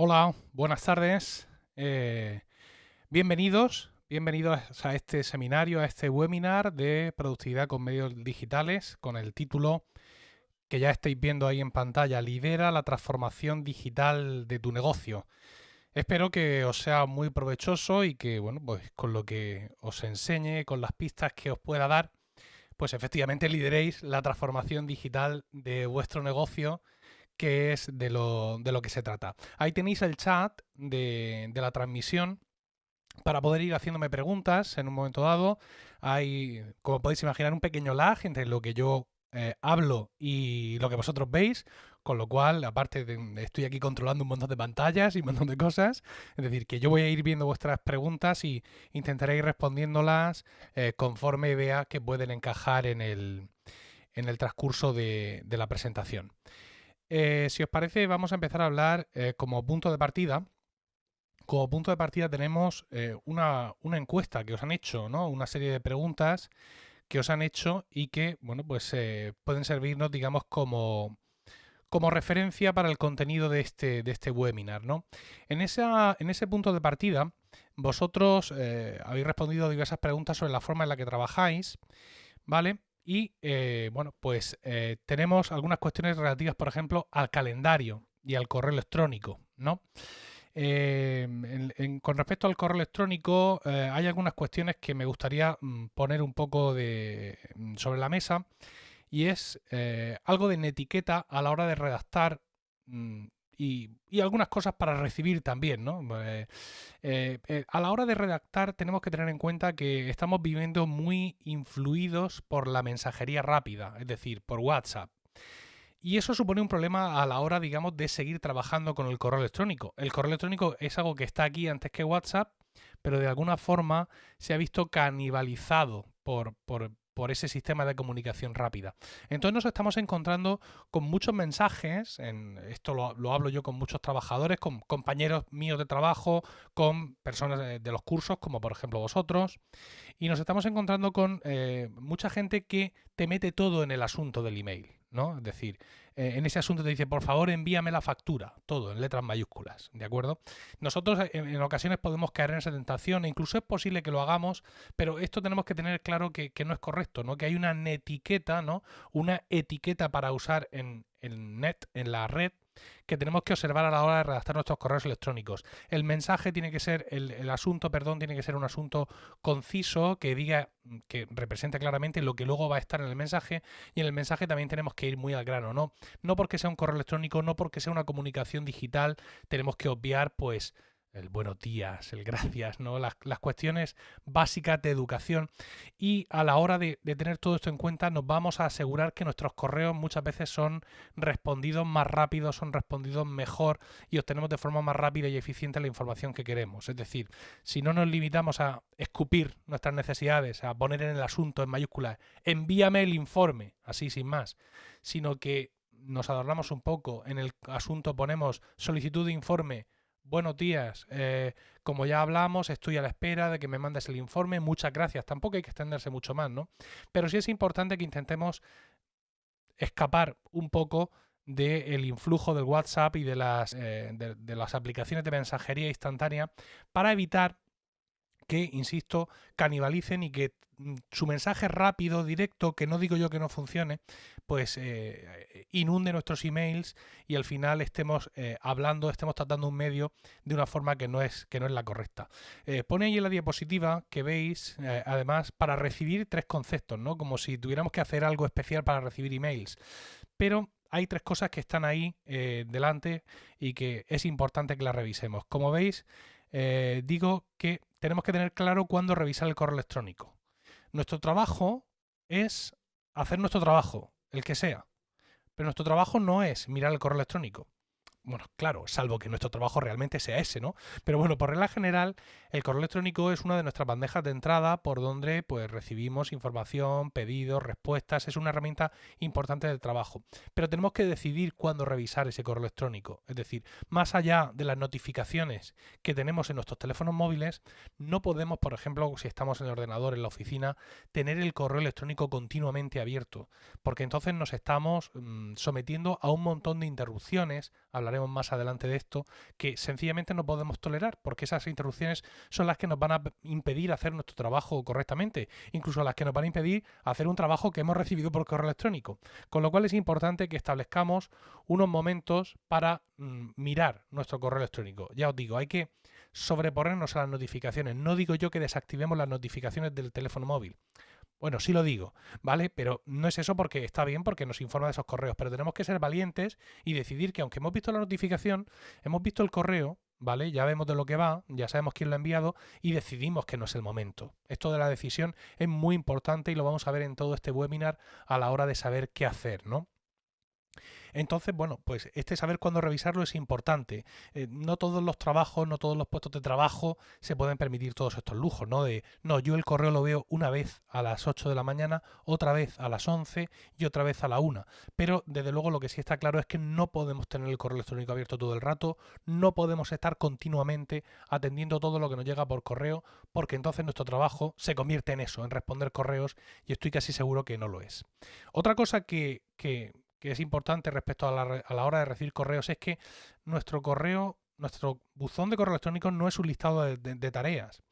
Hola, buenas tardes. Eh, bienvenidos, bienvenidos a este seminario, a este webinar de productividad con medios digitales con el título que ya estáis viendo ahí en pantalla, Lidera la transformación digital de tu negocio. Espero que os sea muy provechoso y que, bueno, pues con lo que os enseñe, con las pistas que os pueda dar, pues efectivamente lideréis la transformación digital de vuestro negocio que es de lo, que se trata. Ahí tenéis el chat de, la transmisión para poder ir haciéndome preguntas en un momento dado. Hay, como podéis imaginar, un pequeño lag entre lo que yo eh, hablo y lo que vosotros veis, con lo cual, aparte de, estoy aquí controlando un montón de pantallas y un montón de cosas, es decir, que yo voy a ir viendo vuestras preguntas y intentaré ir respondiéndolas eh, conforme vea que pueden encajar en el, en el transcurso de la presentación. Eh, si os parece, vamos a empezar a hablar eh, como punto de partida. Como punto de partida tenemos eh, una, encuesta que os han hecho, ¿no? Una serie de preguntas que os han hecho y que, bueno, pues pueden servirnos, digamos, como, como referencia para el contenido de este, de este webinar, ¿no? En, esa, en ese punto de partida, vosotros habéis respondido diversas preguntas sobre la forma en la que trabajáis, ¿vale? Y eh, bueno, pues eh, tenemos algunas cuestiones relativas, por ejemplo, al calendario y al correo electrónico, ¿no? Em, con respecto al correo electrónico, eh, hay algunas cuestiones que me gustaría mm, poner un poco de, mm, sobre la mesa y es algo de etiqueta a la hora de redactar mm, y, algunas cosas para recibir también, ¿no? Eh, eh, eh, a la hora de redactar tenemos que tener en cuenta que estamos viviendo muy influidos por la mensajería rápida, es decir, por WhatsApp. Y eso supone un problema a la hora, digamos, de seguir trabajando con el correo electrónico. El correo electrónico es algo que está aquí antes que WhatsApp, pero de alguna forma se ha visto canibalizado por, por, por ese sistema de comunicación rápida. Entonces nos estamos encontrando con muchos mensajes, en, esto lo, hablo yo con muchos trabajadores, con compañeros míos de trabajo, con personas de, los cursos, como por ejemplo vosotros, y nos estamos encontrando con eh, mucha gente que te mete todo en el asunto del email. ¿no? Es decir, eh, en ese asunto te dice, por favor, envíame la factura, todo en letras mayúsculas, ¿de acuerdo? Nosotros eh, en, ocasiones podemos caer en esa tentación, e incluso es posible que lo hagamos, pero esto tenemos que tener claro que, no es correcto, ¿no? Que hay una etiqueta, ¿no? Una etiqueta para usar en, en net, en la red, que tenemos que observar a la hora de redactar nuestros correos electrónicos. El mensaje tiene que ser, el, asunto, perdón, tiene que ser un asunto conciso que diga, que represente claramente lo que luego va a estar en el mensaje y en el mensaje también tenemos que ir muy al grano, ¿no? No porque sea un correo electrónico, no porque sea una comunicación digital, tenemos que obviar pues el buenos días, el gracias, ¿no? Las, cuestiones básicas de educación. Y a la hora de, tener todo esto en cuenta, nos vamos a asegurar que nuestros correos muchas veces son respondidos más rápido, son respondidos mejor y obtenemos de forma más rápida y eficiente la información que queremos. Es decir, si no nos limitamos a escupir nuestras necesidades, a poner en el asunto en mayúsculas, envíame el informe, así sin más, sino que nos adornamos un poco, en el asunto ponemos solicitud de informe, buenos días, eh, como ya hablamos, estoy a la espera de que me mandes el informe, muchas gracias. Tampoco hay que extenderse mucho más, ¿no? Pero sí es importante que intentemos escapar un poco del influjo del WhatsApp y de las, eh, de las aplicaciones de mensajería instantánea para evitar que, insisto, canibalicen y que mm, su mensaje rápido, directo, que no digo yo que no funcione, pues eh, inunde nuestros emails y al final estemos eh, hablando, estemos tratando un medio de una forma que no es, que no es la correcta. Eh, pone ahí en la diapositiva que veis, además, para recibir tres conceptos, ¿no? Como si tuviéramos que hacer algo especial para recibir emails. Pero hay tres cosas que están ahí delante y que es importante que las revisemos. Como veis, digo que tenemos que tener claro cuándo revisar el correo electrónico. Nuestro trabajo es hacer nuestro trabajo, el que sea. Pero nuestro trabajo no es mirar el correo electrónico bueno, claro, salvo que nuestro trabajo realmente sea ese, ¿no? Pero bueno, por regla general, el correo electrónico es una de nuestras bandejas de entrada por donde pues recibimos información, pedidos, respuestas, es una herramienta importante del trabajo. Pero tenemos que decidir cuándo revisar ese correo electrónico. Es decir, más allá de las notificaciones que tenemos en nuestros teléfonos móviles, no podemos, por ejemplo, si estamos en el ordenador, en la oficina, tener el correo electrónico continuamente abierto, porque entonces nos estamos mm, sometiendo a un montón de interrupciones, hablaremos más adelante de esto, que sencillamente no podemos tolerar, porque esas interrupciones son las que nos van a impedir hacer nuestro trabajo correctamente, incluso las que nos van a impedir hacer un trabajo que hemos recibido por correo electrónico. Con lo cual es importante que establezcamos unos momentos para mm, mirar nuestro correo electrónico. Ya os digo, hay que sobreponernos a las notificaciones. No digo yo que desactivemos las notificaciones del teléfono móvil. Bueno, sí lo digo, ¿vale? Pero no es eso porque está bien, porque nos informa de esos correos, pero tenemos que ser valientes y decidir que aunque hemos visto la notificación, hemos visto el correo, ¿vale? Ya vemos de lo que va, ya sabemos quién lo ha enviado y decidimos que no es el momento. Esto de la decisión es muy importante y lo vamos a ver en todo este webinar a la hora de saber qué hacer, ¿no? Entonces, bueno, pues este saber cuándo revisarlo es importante. Eh, no todos los trabajos, no todos los puestos de trabajo se pueden permitir todos estos lujos, ¿no? De, no, yo el correo lo veo una vez a las 8 de la mañana, otra vez a las 11 y otra vez a la 1. Pero, desde luego, lo que sí está claro es que no podemos tener el correo electrónico abierto todo el rato, no podemos estar continuamente atendiendo todo lo que nos llega por correo, porque entonces nuestro trabajo se convierte en eso, en responder correos, y estoy casi seguro que no lo es. Otra cosa que, que que es importante respecto a la, hora de recibir correos es que nuestro correo, nuestro buzón de correo electrónico no es un listado de, tareas.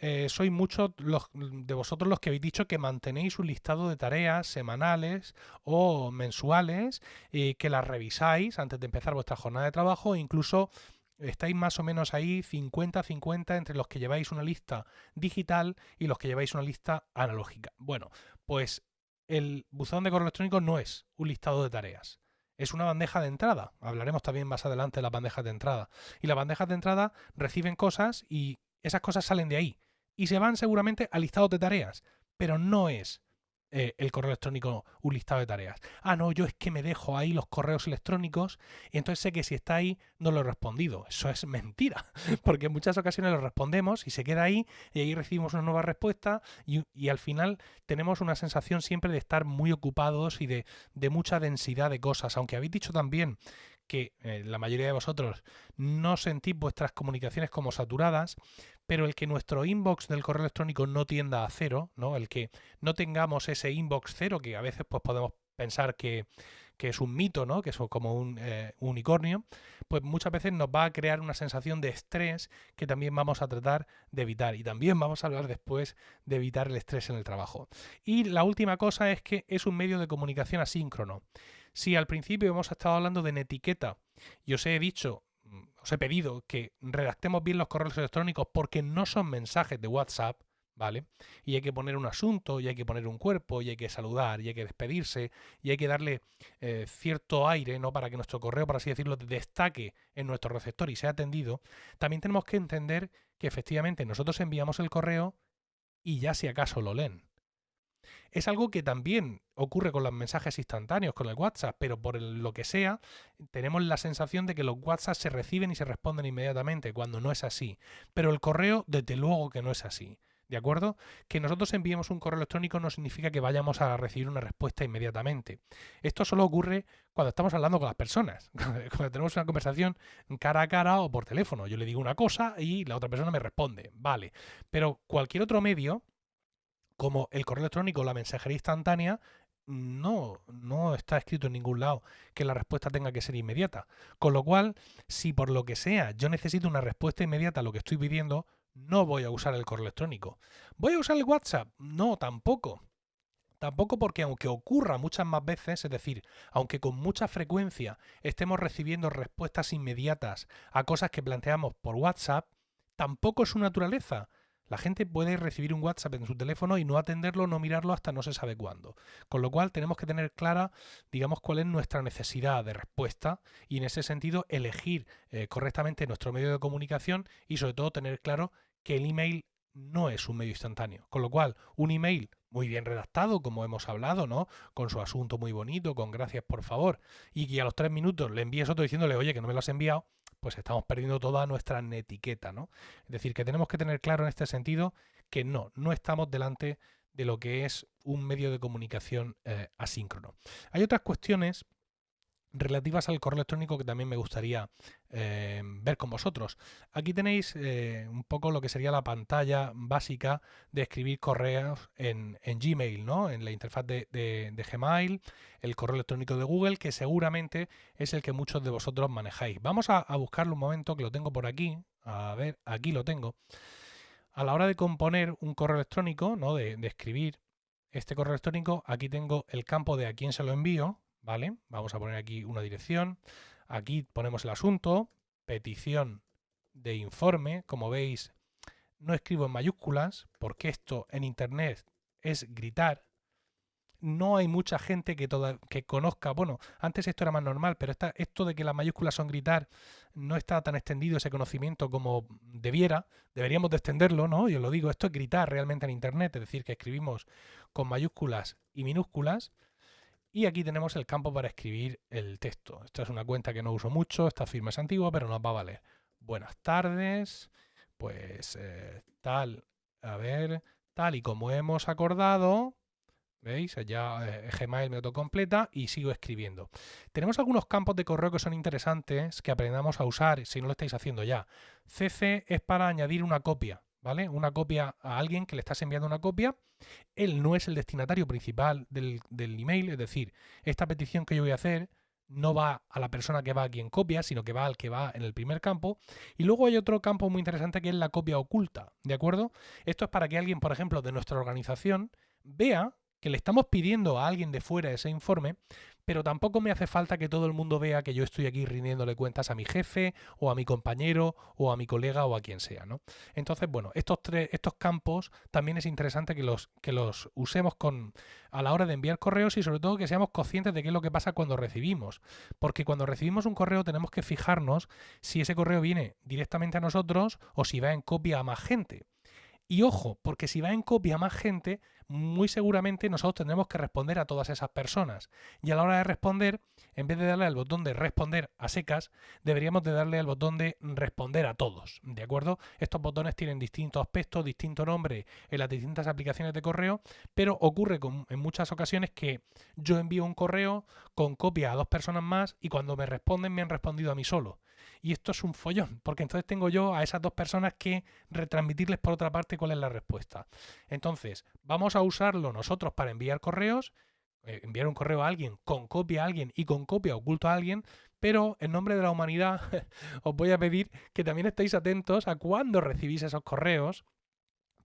Eh, sois muchos de vosotros los que habéis dicho que mantenéis un listado de tareas semanales o mensuales y que las revisáis antes de empezar vuestra jornada de trabajo e incluso estáis más o menos ahí 50-50 entre los que lleváis una lista digital y los que lleváis una lista analógica. Bueno, pues el buzón de correo electrónico no es un listado de tareas. Es una bandeja de entrada. Hablaremos también más adelante de las bandejas de entrada. Y las bandejas de entrada reciben cosas y esas cosas salen de ahí. Y se van seguramente a listados de tareas. Pero no es eh, el correo electrónico un listado de tareas. Ah, no, yo es que me dejo ahí los correos electrónicos y entonces sé que si está ahí no lo he respondido. Eso es mentira, porque en muchas ocasiones lo respondemos y se queda ahí y ahí recibimos una nueva respuesta y, al final tenemos una sensación siempre de estar muy ocupados y de, de mucha densidad de cosas. Aunque habéis dicho también que eh, la mayoría de vosotros no sentís vuestras comunicaciones como saturadas, pero el que nuestro inbox del correo electrónico no tienda a cero, ¿no? El que no tengamos ese inbox cero, que a veces pues, podemos pensar que, es un mito, ¿no? Que es como un eh, unicornio, pues muchas veces nos va a crear una sensación de estrés que también vamos a tratar de evitar. Y también vamos a hablar después de evitar el estrés en el trabajo. Y la última cosa es que es un medio de comunicación asíncrono. Si al principio hemos estado hablando de etiqueta y os he dicho, mm, os he pedido que redactemos bien los correos electrónicos porque no son mensajes de WhatsApp, ¿vale? Y hay que poner un asunto, y hay que poner un cuerpo, y hay que saludar, y hay que despedirse, y hay que darle eh, cierto aire, ¿no? Para que nuestro correo, por así decirlo, destaque en nuestro receptor y sea atendido. También tenemos que entender que efectivamente nosotros enviamos el correo y ya si acaso lo leen. Es algo que también ocurre con los mensajes instantáneos, con el WhatsApp, pero por lo que sea, tenemos la sensación de que los WhatsApp se reciben y se responden inmediatamente, cuando no es así. Pero el correo, desde luego que no es así. ¿De acuerdo? Que nosotros enviemos un correo electrónico no significa que vayamos a recibir una respuesta inmediatamente. Esto solo ocurre cuando estamos hablando con las personas, cuando tenemos una conversación cara a cara o por teléfono. Yo le digo una cosa y la otra persona me responde. Vale. Pero cualquier otro medio, como el correo electrónico o la mensajería instantánea, no, no está escrito en ningún lado que la respuesta tenga que ser inmediata. Con lo cual, si por lo que sea yo necesito una respuesta inmediata a lo que estoy pidiendo, no voy a usar el correo electrónico. ¿Voy a usar el WhatsApp? No, tampoco. Tampoco porque aunque ocurra muchas más veces, es decir, aunque con mucha frecuencia estemos recibiendo respuestas inmediatas a cosas que planteamos por WhatsApp, tampoco es su naturaleza. La gente puede recibir un WhatsApp en su teléfono y no atenderlo, no mirarlo hasta no se sabe cuándo. Con lo cual tenemos que tener clara, digamos, cuál es nuestra necesidad de respuesta y en ese sentido elegir eh, correctamente nuestro medio de comunicación y sobre todo tener claro que el email no es un medio instantáneo. Con lo cual, un email muy bien redactado, como hemos hablado, ¿no? Con su asunto muy bonito, con gracias por favor, y que a los tres minutos le envíes otro diciéndole, oye, que no me lo has enviado, pues estamos perdiendo toda nuestra netiqueta, ¿no? Es decir, que tenemos que tener claro en este sentido que no, no estamos delante de lo que es un medio de comunicación eh, asíncrono. Hay otras cuestiones relativas al correo electrónico que también me gustaría eh, ver con vosotros. Aquí tenéis eh, un poco lo que sería la pantalla básica de escribir correos en, Gmail, ¿no? en la interfaz de, Gmail, el correo electrónico de Google, que seguramente es el que muchos de vosotros manejáis. Vamos a, buscarlo un momento, que lo tengo por aquí. A ver, aquí lo tengo. A la hora de componer un correo electrónico, ¿no? de, de escribir este correo electrónico, aquí tengo el campo de a quién se lo envío, ¿vale? Vamos a poner aquí una dirección. Aquí ponemos el asunto, petición de informe. Como veis, no escribo en mayúsculas porque esto en Internet es gritar. No hay mucha gente que, toda, que conozca, bueno, antes esto era más normal, pero esto de que las mayúsculas son gritar no está tan extendido ese conocimiento como debiera. Deberíamos de extenderlo, ¿no? Yo lo digo, esto es gritar realmente en Internet, es decir, que escribimos con mayúsculas y minúsculas. Y aquí tenemos el campo para escribir el texto. Esta es una cuenta que no uso mucho, esta firma es antigua, pero nos va a valer. Buenas tardes, pues eh, tal, a ver, tal y como hemos acordado, ¿Veis? Ya eh, Gmail me autocompleta y sigo escribiendo. Tenemos algunos campos de correo que son interesantes que aprendamos a usar si no lo estáis haciendo ya. CC es para añadir una copia. ¿Vale? Una copia a alguien que le estás enviando una copia. Él no es el destinatario principal del, email, es decir, esta petición que yo voy a hacer no va a la persona que va aquí en copia, sino que va al que va en el primer campo. Y luego hay otro campo muy interesante que es la copia oculta, ¿de acuerdo? Esto es para que alguien, por ejemplo, de nuestra organización vea que le estamos pidiendo a alguien de fuera ese informe, pero tampoco me hace falta que todo el mundo vea que yo estoy aquí rindiéndole cuentas a mi jefe o a mi compañero o a mi colega o a quien sea, ¿no? Entonces, bueno, estos tres, estos campos también es interesante que los, que los usemos con, a la hora de enviar correos y sobre todo que seamos conscientes de qué es lo que pasa cuando recibimos. Porque cuando recibimos un correo tenemos que fijarnos si ese correo viene directamente a nosotros o si va en copia a más gente. Y ojo, porque si va en copia más gente, muy seguramente nosotros tendremos que responder a todas esas personas. Y a la hora de responder, en vez de darle al botón de responder a secas, deberíamos de darle al botón de responder a todos. ¿De acuerdo? Estos botones tienen distintos aspectos, distinto nombre en las distintas aplicaciones de correo, pero ocurre en muchas ocasiones que yo envío un correo con copia a dos personas más y cuando me responden me han respondido a mí solo. Y esto es un follón, porque entonces tengo yo a esas dos personas que retransmitirles por otra parte cuál es la respuesta. Entonces, vamos a usarlo nosotros para enviar correos, eh, enviar un correo a alguien con copia a alguien y con copia oculto a alguien, pero en nombre de la humanidad os voy a pedir que también estéis atentos a cuando recibís esos correos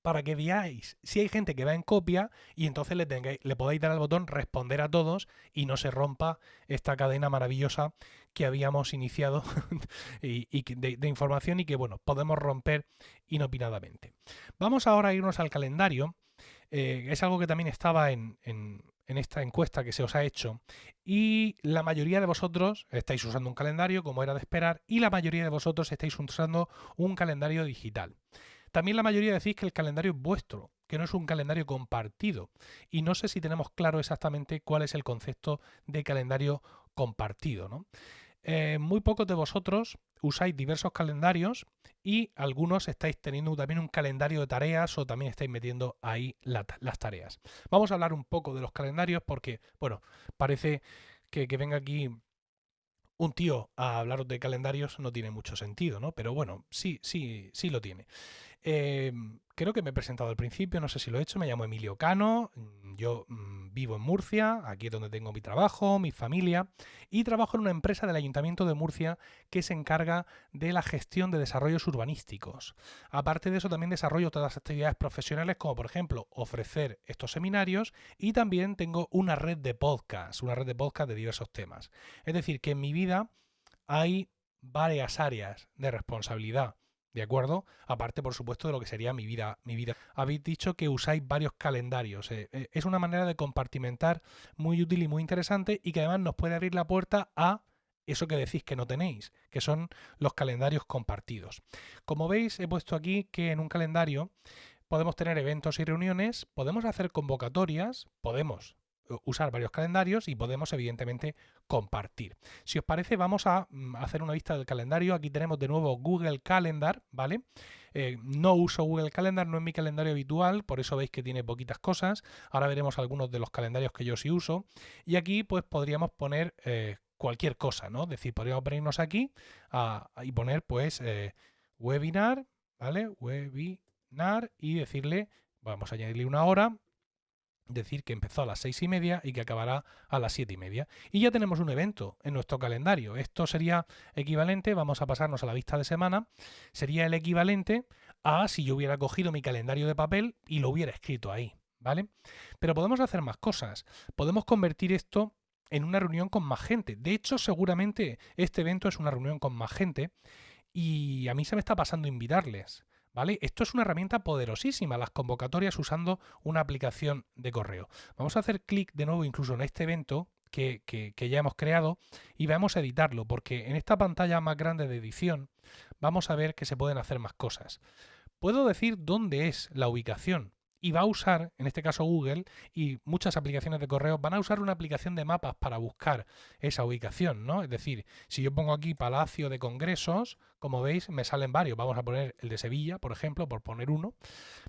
para que veáis si hay gente que va en copia y entonces le, tengáis, dar al botón responder a todos y no se rompa esta cadena maravillosa que habíamos iniciado de, información y que bueno, podemos romper inopinadamente. Vamos ahora a irnos al calendario. Eh, es algo que también estaba en esta encuesta que se os ha hecho y la mayoría de vosotros estáis usando un calendario como era de esperar y la mayoría de vosotros estáis usando un calendario digital. También la mayoría decís que el calendario es vuestro, que no es un calendario compartido. Y no sé si tenemos claro exactamente cuál es el concepto de calendario compartido. ¿no? Eh, muy pocos de vosotros usáis diversos calendarios y algunos estáis teniendo también un calendario de tareas o también estáis metiendo ahí las tareas. Vamos a hablar un poco de los calendarios porque, bueno, parece que, que venga aquí un tío a hablaros de calendarios no tiene mucho sentido, ¿no? Pero bueno, sí, sí, sí lo tiene. Em, creo que me he presentado al principio, no sé si lo he hecho, me llamo Emilio Cano, mm, yo mm, vivo en Murcia, aquí es donde tengo mi trabajo, mi familia, y trabajo en una empresa del Ayuntamiento de Murcia que se encarga de la gestión de desarrollos urbanísticos. Aparte de eso, también desarrollo las actividades profesionales, como por ejemplo ofrecer estos seminarios, y también tengo una red de podcast, una red de podcast de diversos temas. Es decir, que en mi vida hay varias áreas de responsabilidad ¿De acuerdo? Aparte, por supuesto, de lo que sería mi vida. Mi vida. Habéis dicho que usáis varios calendarios. Eh, eh, es una manera de compartimentar muy útil y muy interesante y que además nos puede abrir la puerta a eso que decís que no tenéis, que son los calendarios compartidos. Como veis, he puesto aquí que en un calendario podemos tener eventos y reuniones, podemos hacer convocatorias, podemos usar varios calendarios y podemos evidentemente compartir. Si os parece vamos a mm, hacer una vista del calendario. Aquí tenemos de nuevo Google Calendar, ¿vale? Eh, no uso Google Calendar, no es mi calendario habitual, por eso veis que tiene poquitas cosas. Ahora veremos algunos de los calendarios que yo sí uso. Y aquí pues podríamos poner eh, cualquier cosa, ¿no? Es decir, podríamos venirnos aquí y poner pues eh, webinar, ¿vale? Webinar y decirle, vamos a añadirle una hora, decir que empezó a las seis y media y que acabará a las siete y media. Y ya tenemos un evento en nuestro calendario. Esto sería equivalente, vamos a pasarnos a la vista de semana, sería el equivalente a si yo hubiera cogido mi calendario de papel y lo hubiera escrito ahí, ¿vale? Pero podemos hacer más cosas. Podemos convertir esto en una reunión con más gente. De hecho, seguramente este evento es una reunión con más gente y a mí se me está pasando invitarles. ¿Vale? Esto es una herramienta poderosísima, las convocatorias usando una aplicación de correo. Vamos a hacer clic de nuevo incluso en este evento que, que, ya hemos creado y vamos a editarlo, porque en esta pantalla más grande de edición vamos a ver que se pueden hacer más cosas. Puedo decir dónde es la ubicación y va a usar, en este caso Google y muchas aplicaciones de correo, van a usar una aplicación de mapas para buscar esa ubicación, ¿no? Es decir, si yo pongo aquí Palacio de Congresos, como veis, me salen varios. Vamos a poner el de Sevilla, por ejemplo, por poner uno.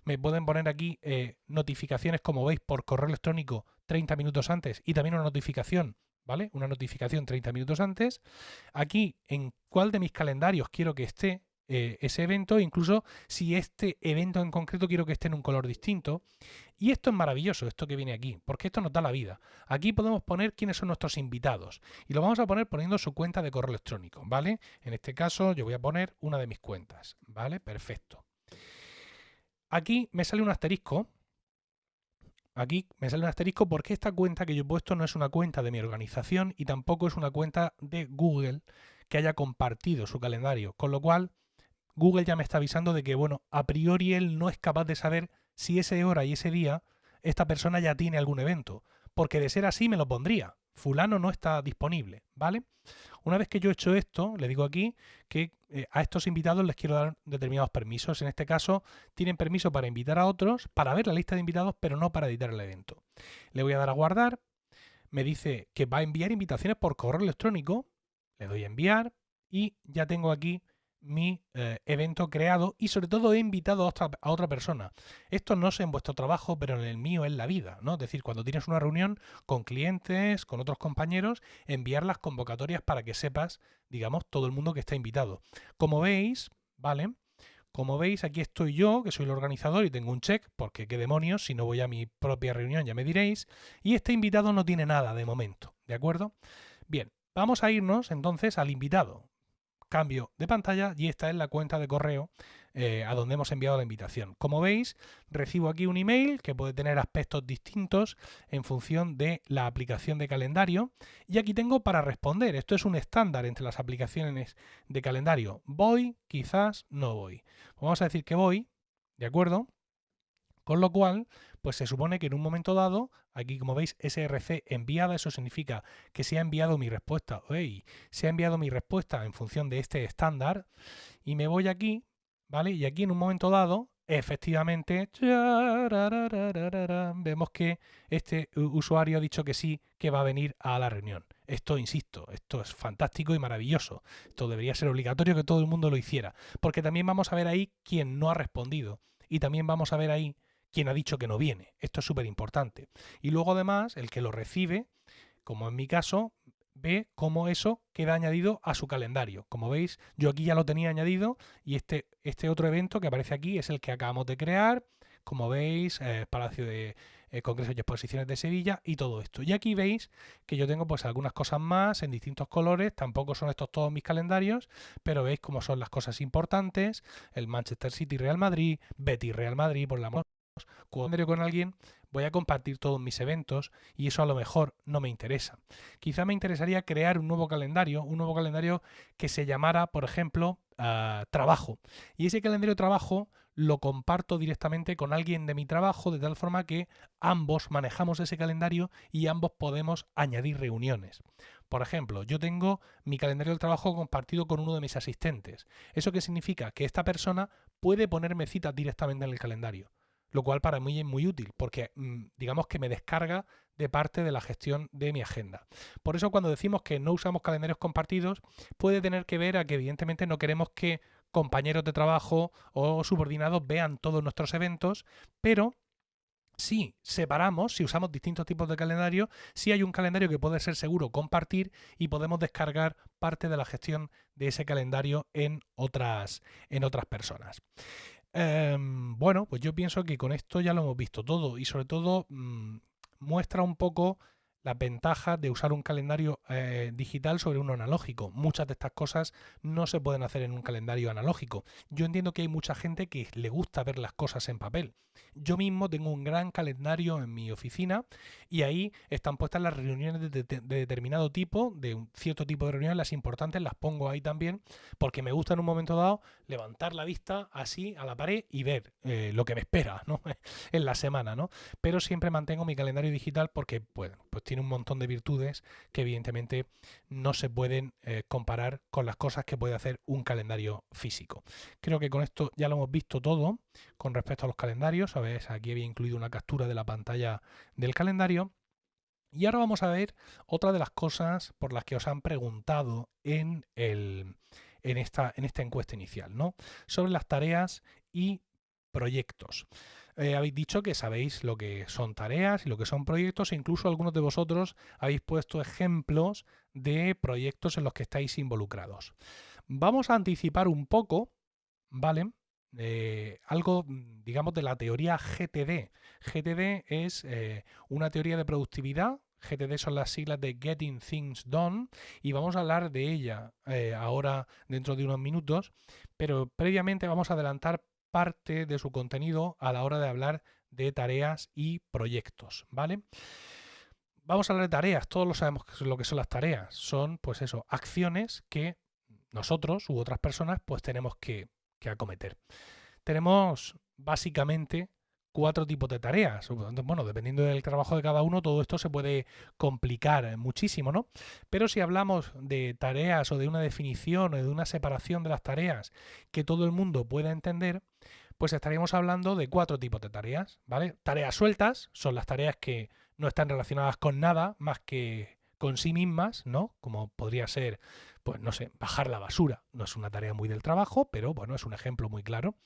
Me pueden poner aquí eh, notificaciones, como veis, por correo electrónico 30 minutos antes y también una notificación ¿vale? Una notificación 30 minutos antes. Aquí, en cuál de mis calendarios quiero que esté, eh, ese evento, incluso si este evento en concreto quiero que esté en un color distinto. Y esto es maravilloso, esto que viene aquí, porque esto nos da la vida. Aquí podemos poner quiénes son nuestros invitados y lo vamos a poner poniendo su cuenta de correo electrónico, ¿vale? En este caso yo voy a poner una de mis cuentas, ¿vale? Perfecto. Aquí me sale un asterisco. Aquí me sale un asterisco porque esta cuenta que yo he puesto no es una cuenta de mi organización y tampoco es una cuenta de Google que haya compartido su calendario, con lo cual Google ya me está avisando de que, bueno, a priori él no es capaz de saber si ese hora y ese día esta persona ya tiene algún evento, porque de ser así me lo pondría. Fulano no está disponible, ¿vale? Una vez que yo he hecho esto, le digo aquí que eh, a estos invitados les quiero dar determinados permisos. En este caso, tienen permiso para invitar a otros, para ver la lista de invitados, pero no para editar el evento. Le voy a dar a guardar. Me dice que va a enviar invitaciones por correo electrónico. Le doy a enviar y ya tengo aquí mi eh, evento creado y sobre todo he invitado a otra, persona. Esto no sé en vuestro trabajo, pero en el mío es la vida, ¿no? Es decir, cuando tienes una reunión con clientes, con otros compañeros, enviar las convocatorias para que sepas, digamos, todo el mundo que está invitado. Como veis, ¿vale? Como veis, aquí estoy yo, que soy el organizador y tengo un check, porque qué demonios, si no voy a mi propia reunión ya me diréis, y este invitado no tiene nada de momento, ¿de acuerdo? Bien, vamos a irnos entonces al invitado cambio de pantalla y esta es la cuenta de correo eh, a donde hemos enviado la invitación. Como veis, recibo aquí un email que puede tener aspectos distintos en función de la aplicación de calendario y aquí tengo para responder. Esto es un estándar entre las aplicaciones de calendario. Voy, quizás no voy. Vamos a decir que voy, ¿de acuerdo? Con lo cual, pues se supone que en un momento dado, aquí como veis SRC enviada, eso significa que se ha enviado mi respuesta, se ha enviado mi respuesta en función de este estándar y me voy aquí, ¿vale? Y aquí en un momento dado, efectivamente, vemos que este usuario ha dicho que sí, que va a venir a la reunión. Esto, insisto, esto es fantástico y maravilloso. Esto debería ser obligatorio que todo el mundo lo hiciera, porque también vamos a ver ahí quién no ha respondido y también vamos a ver ahí quien ha dicho que no viene. Esto es súper importante. Y luego además, el que lo recibe, como en mi caso, ve cómo eso queda añadido a su calendario. Como veis, yo aquí ya lo tenía añadido y este, este otro evento que aparece aquí es el que acabamos de crear. Como veis, eh, Palacio de eh, Congresos y Exposiciones de Sevilla y todo esto. Y aquí veis que yo tengo pues algunas cosas más en distintos colores. Tampoco son estos todos mis calendarios, pero veis cómo son las cosas importantes. El Manchester City Real Madrid, Betty Real Madrid, por la cuando con alguien, voy a compartir todos mis eventos y eso a lo mejor no me interesa. Quizá me interesaría crear un nuevo calendario, un nuevo calendario que se llamara, por ejemplo, ah, trabajo. Y ese calendario de trabajo lo comparto directamente con alguien de mi trabajo de tal forma que ambos manejamos ese calendario y ambos podemos añadir reuniones. Por ejemplo, yo tengo mi calendario del trabajo compartido con uno de mis asistentes. ¿Eso qué significa? Que esta persona puede ponerme citas directamente en el calendario lo cual para mí es muy útil porque mm, digamos que me descarga de parte de la gestión de mi agenda. Por eso cuando decimos que no usamos calendarios compartidos puede tener que ver a que evidentemente no queremos que compañeros de trabajo o subordinados vean todos nuestros eventos, pero si separamos, si usamos distintos tipos de calendario, si hay un calendario que puede ser seguro compartir y podemos descargar parte de la gestión de ese calendario en otras, en otras personas. Em, bueno, pues yo pienso que con esto ya lo hemos visto todo y sobre todo mm, muestra un poco las ventajas de usar un calendario eh, digital sobre uno analógico. Muchas de estas cosas no se pueden hacer en un calendario analógico. Yo entiendo que hay mucha gente que le gusta ver las cosas en papel. Yo mismo tengo un gran calendario en mi oficina y ahí están puestas las reuniones de, determinado tipo, de un cierto tipo de reuniones, las importantes las pongo ahí también, porque me gusta en un momento dado levantar la vista así a la pared y ver eh, lo que me espera ¿no? en la semana. ¿no? Pero siempre mantengo mi calendario digital porque bueno, pues tiene un montón de virtudes que evidentemente no se pueden eh, comparar con las cosas que puede hacer un calendario físico. Creo que con esto ya lo hemos visto todo con respecto a los calendarios. ¿sabes? Aquí había incluido una captura de la pantalla del calendario. Y ahora vamos a ver otra de las cosas por las que os han preguntado en, el, en, esta, en esta encuesta inicial, ¿no? Sobre las tareas y proyectos. Eh, habéis dicho que sabéis lo que son tareas y lo que son proyectos e incluso algunos de vosotros habéis puesto ejemplos de proyectos en los que estáis involucrados. Vamos a anticipar un poco, ¿vale? Eh, algo, digamos, de la teoría GTD. GTD es eh, una teoría de productividad. GTD son las siglas de Getting Things Done y vamos a hablar de ella ahora dentro de unos minutos, pero previamente vamos a adelantar parte de su contenido a la hora de hablar de tareas y proyectos, ¿vale? Vamos a hablar de tareas, todos lo sabemos lo que son las tareas, son pues eso, acciones que nosotros u otras personas pues tenemos que, que acometer. Tenemos básicamente cuatro tipos de tareas. Bueno, dependiendo del trabajo de cada uno, todo esto se puede complicar muchísimo, ¿no? Pero si hablamos de tareas o de una definición o de una separación de las tareas que todo el mundo pueda entender, pues estaríamos hablando de cuatro tipos de tareas, ¿vale? Tareas sueltas son las tareas que no están relacionadas con nada más que con sí mismas, ¿no? Como podría ser, pues no sé, bajar la basura. No es una tarea muy del trabajo, pero bueno, es un ejemplo muy claro.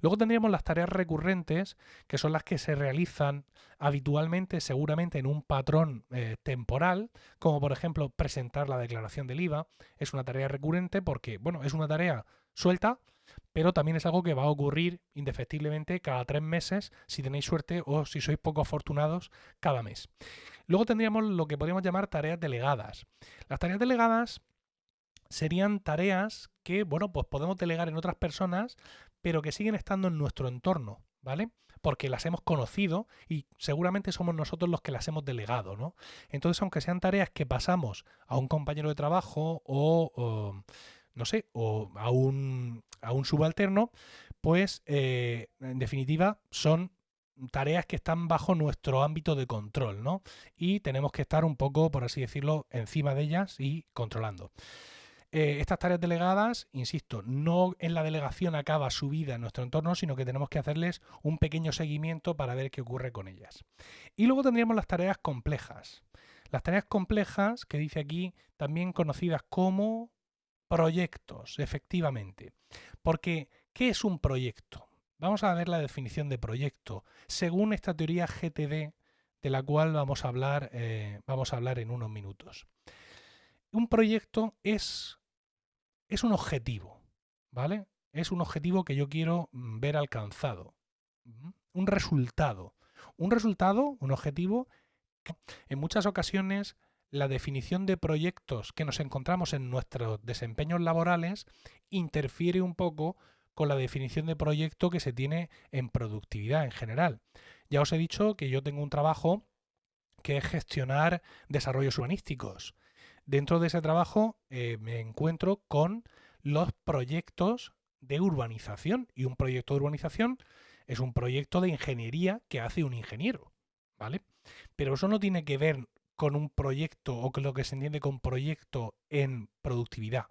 Luego tendríamos las tareas recurrentes, que son las que se realizan habitualmente, seguramente en un patrón eh, temporal, como por ejemplo presentar la declaración del IVA. Es una tarea recurrente porque, bueno, es una tarea suelta, pero también es algo que va a ocurrir indefectiblemente cada tres meses, si tenéis suerte o si sois poco afortunados, cada mes. Luego tendríamos lo que podríamos llamar tareas delegadas. Las tareas delegadas serían tareas que, bueno, pues podemos delegar en otras personas, pero que siguen estando en nuestro entorno, ¿vale? Porque las hemos conocido y seguramente somos nosotros los que las hemos delegado, ¿no? Entonces, aunque sean tareas que pasamos a un compañero de trabajo o no sé, o a un, a un subalterno, pues eh, en definitiva son tareas que están bajo nuestro ámbito de control, ¿no? Y tenemos que estar un poco, por así decirlo, encima de ellas y controlando. Eh, estas tareas delegadas, insisto, no en la delegación acaba su vida en nuestro entorno, sino que tenemos que hacerles un pequeño seguimiento para ver qué ocurre con ellas. Y luego tendríamos las tareas complejas. Las tareas complejas, que dice aquí, también conocidas como Proyectos, efectivamente. Porque, ¿qué es un proyecto? Vamos a ver la definición de proyecto según esta teoría GTD de la cual vamos a hablar, eh, vamos a hablar en unos minutos. Un proyecto es, es un objetivo, ¿vale? Es un objetivo que yo quiero mm, ver alcanzado. Un resultado. Un resultado, un objetivo, en muchas ocasiones la definición de proyectos que nos encontramos en nuestros desempeños laborales interfiere un poco con la definición de proyecto que se tiene en productividad en general. Ya os he dicho que yo tengo un trabajo que es gestionar desarrollos urbanísticos. Dentro de ese trabajo eh, me encuentro con los proyectos de urbanización y un proyecto de urbanización es un proyecto de ingeniería que hace un ingeniero, ¿vale? Pero eso no tiene que ver con un proyecto o con lo que se entiende con proyecto en productividad.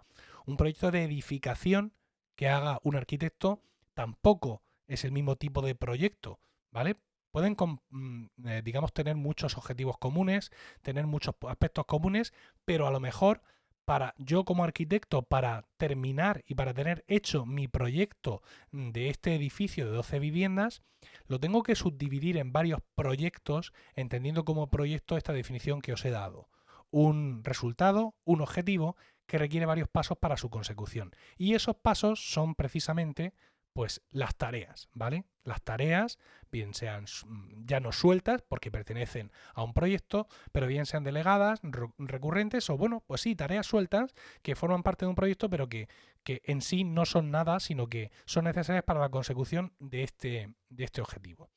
Un proyecto de edificación que haga un arquitecto tampoco es el mismo tipo de proyecto, ¿vale? Pueden, mm, eh, digamos, tener muchos objetivos comunes, tener muchos aspectos comunes, pero a lo mejor para yo como arquitecto, para terminar y para tener hecho mi proyecto de este edificio de 12 viviendas, lo tengo que subdividir en varios proyectos, entendiendo como proyecto esta definición que os he dado. Un resultado, un objetivo que requiere varios pasos para su consecución. Y esos pasos son precisamente pues las tareas, ¿vale? Las tareas, bien sean mm, ya no sueltas porque pertenecen a un proyecto, pero bien sean delegadas, recurrentes o bueno, pues sí, tareas sueltas que forman parte de un proyecto, pero que, que en sí no son nada, sino que son necesarias para la consecución de este, de este objetivo.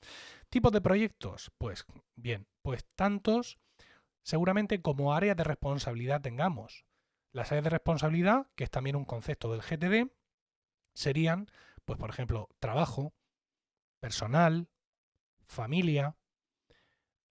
¿Tipos de proyectos? Pues bien, pues tantos seguramente como áreas de responsabilidad tengamos. Las áreas de responsabilidad, que es también un concepto del GTD, serían pues por ejemplo, trabajo, personal, familia,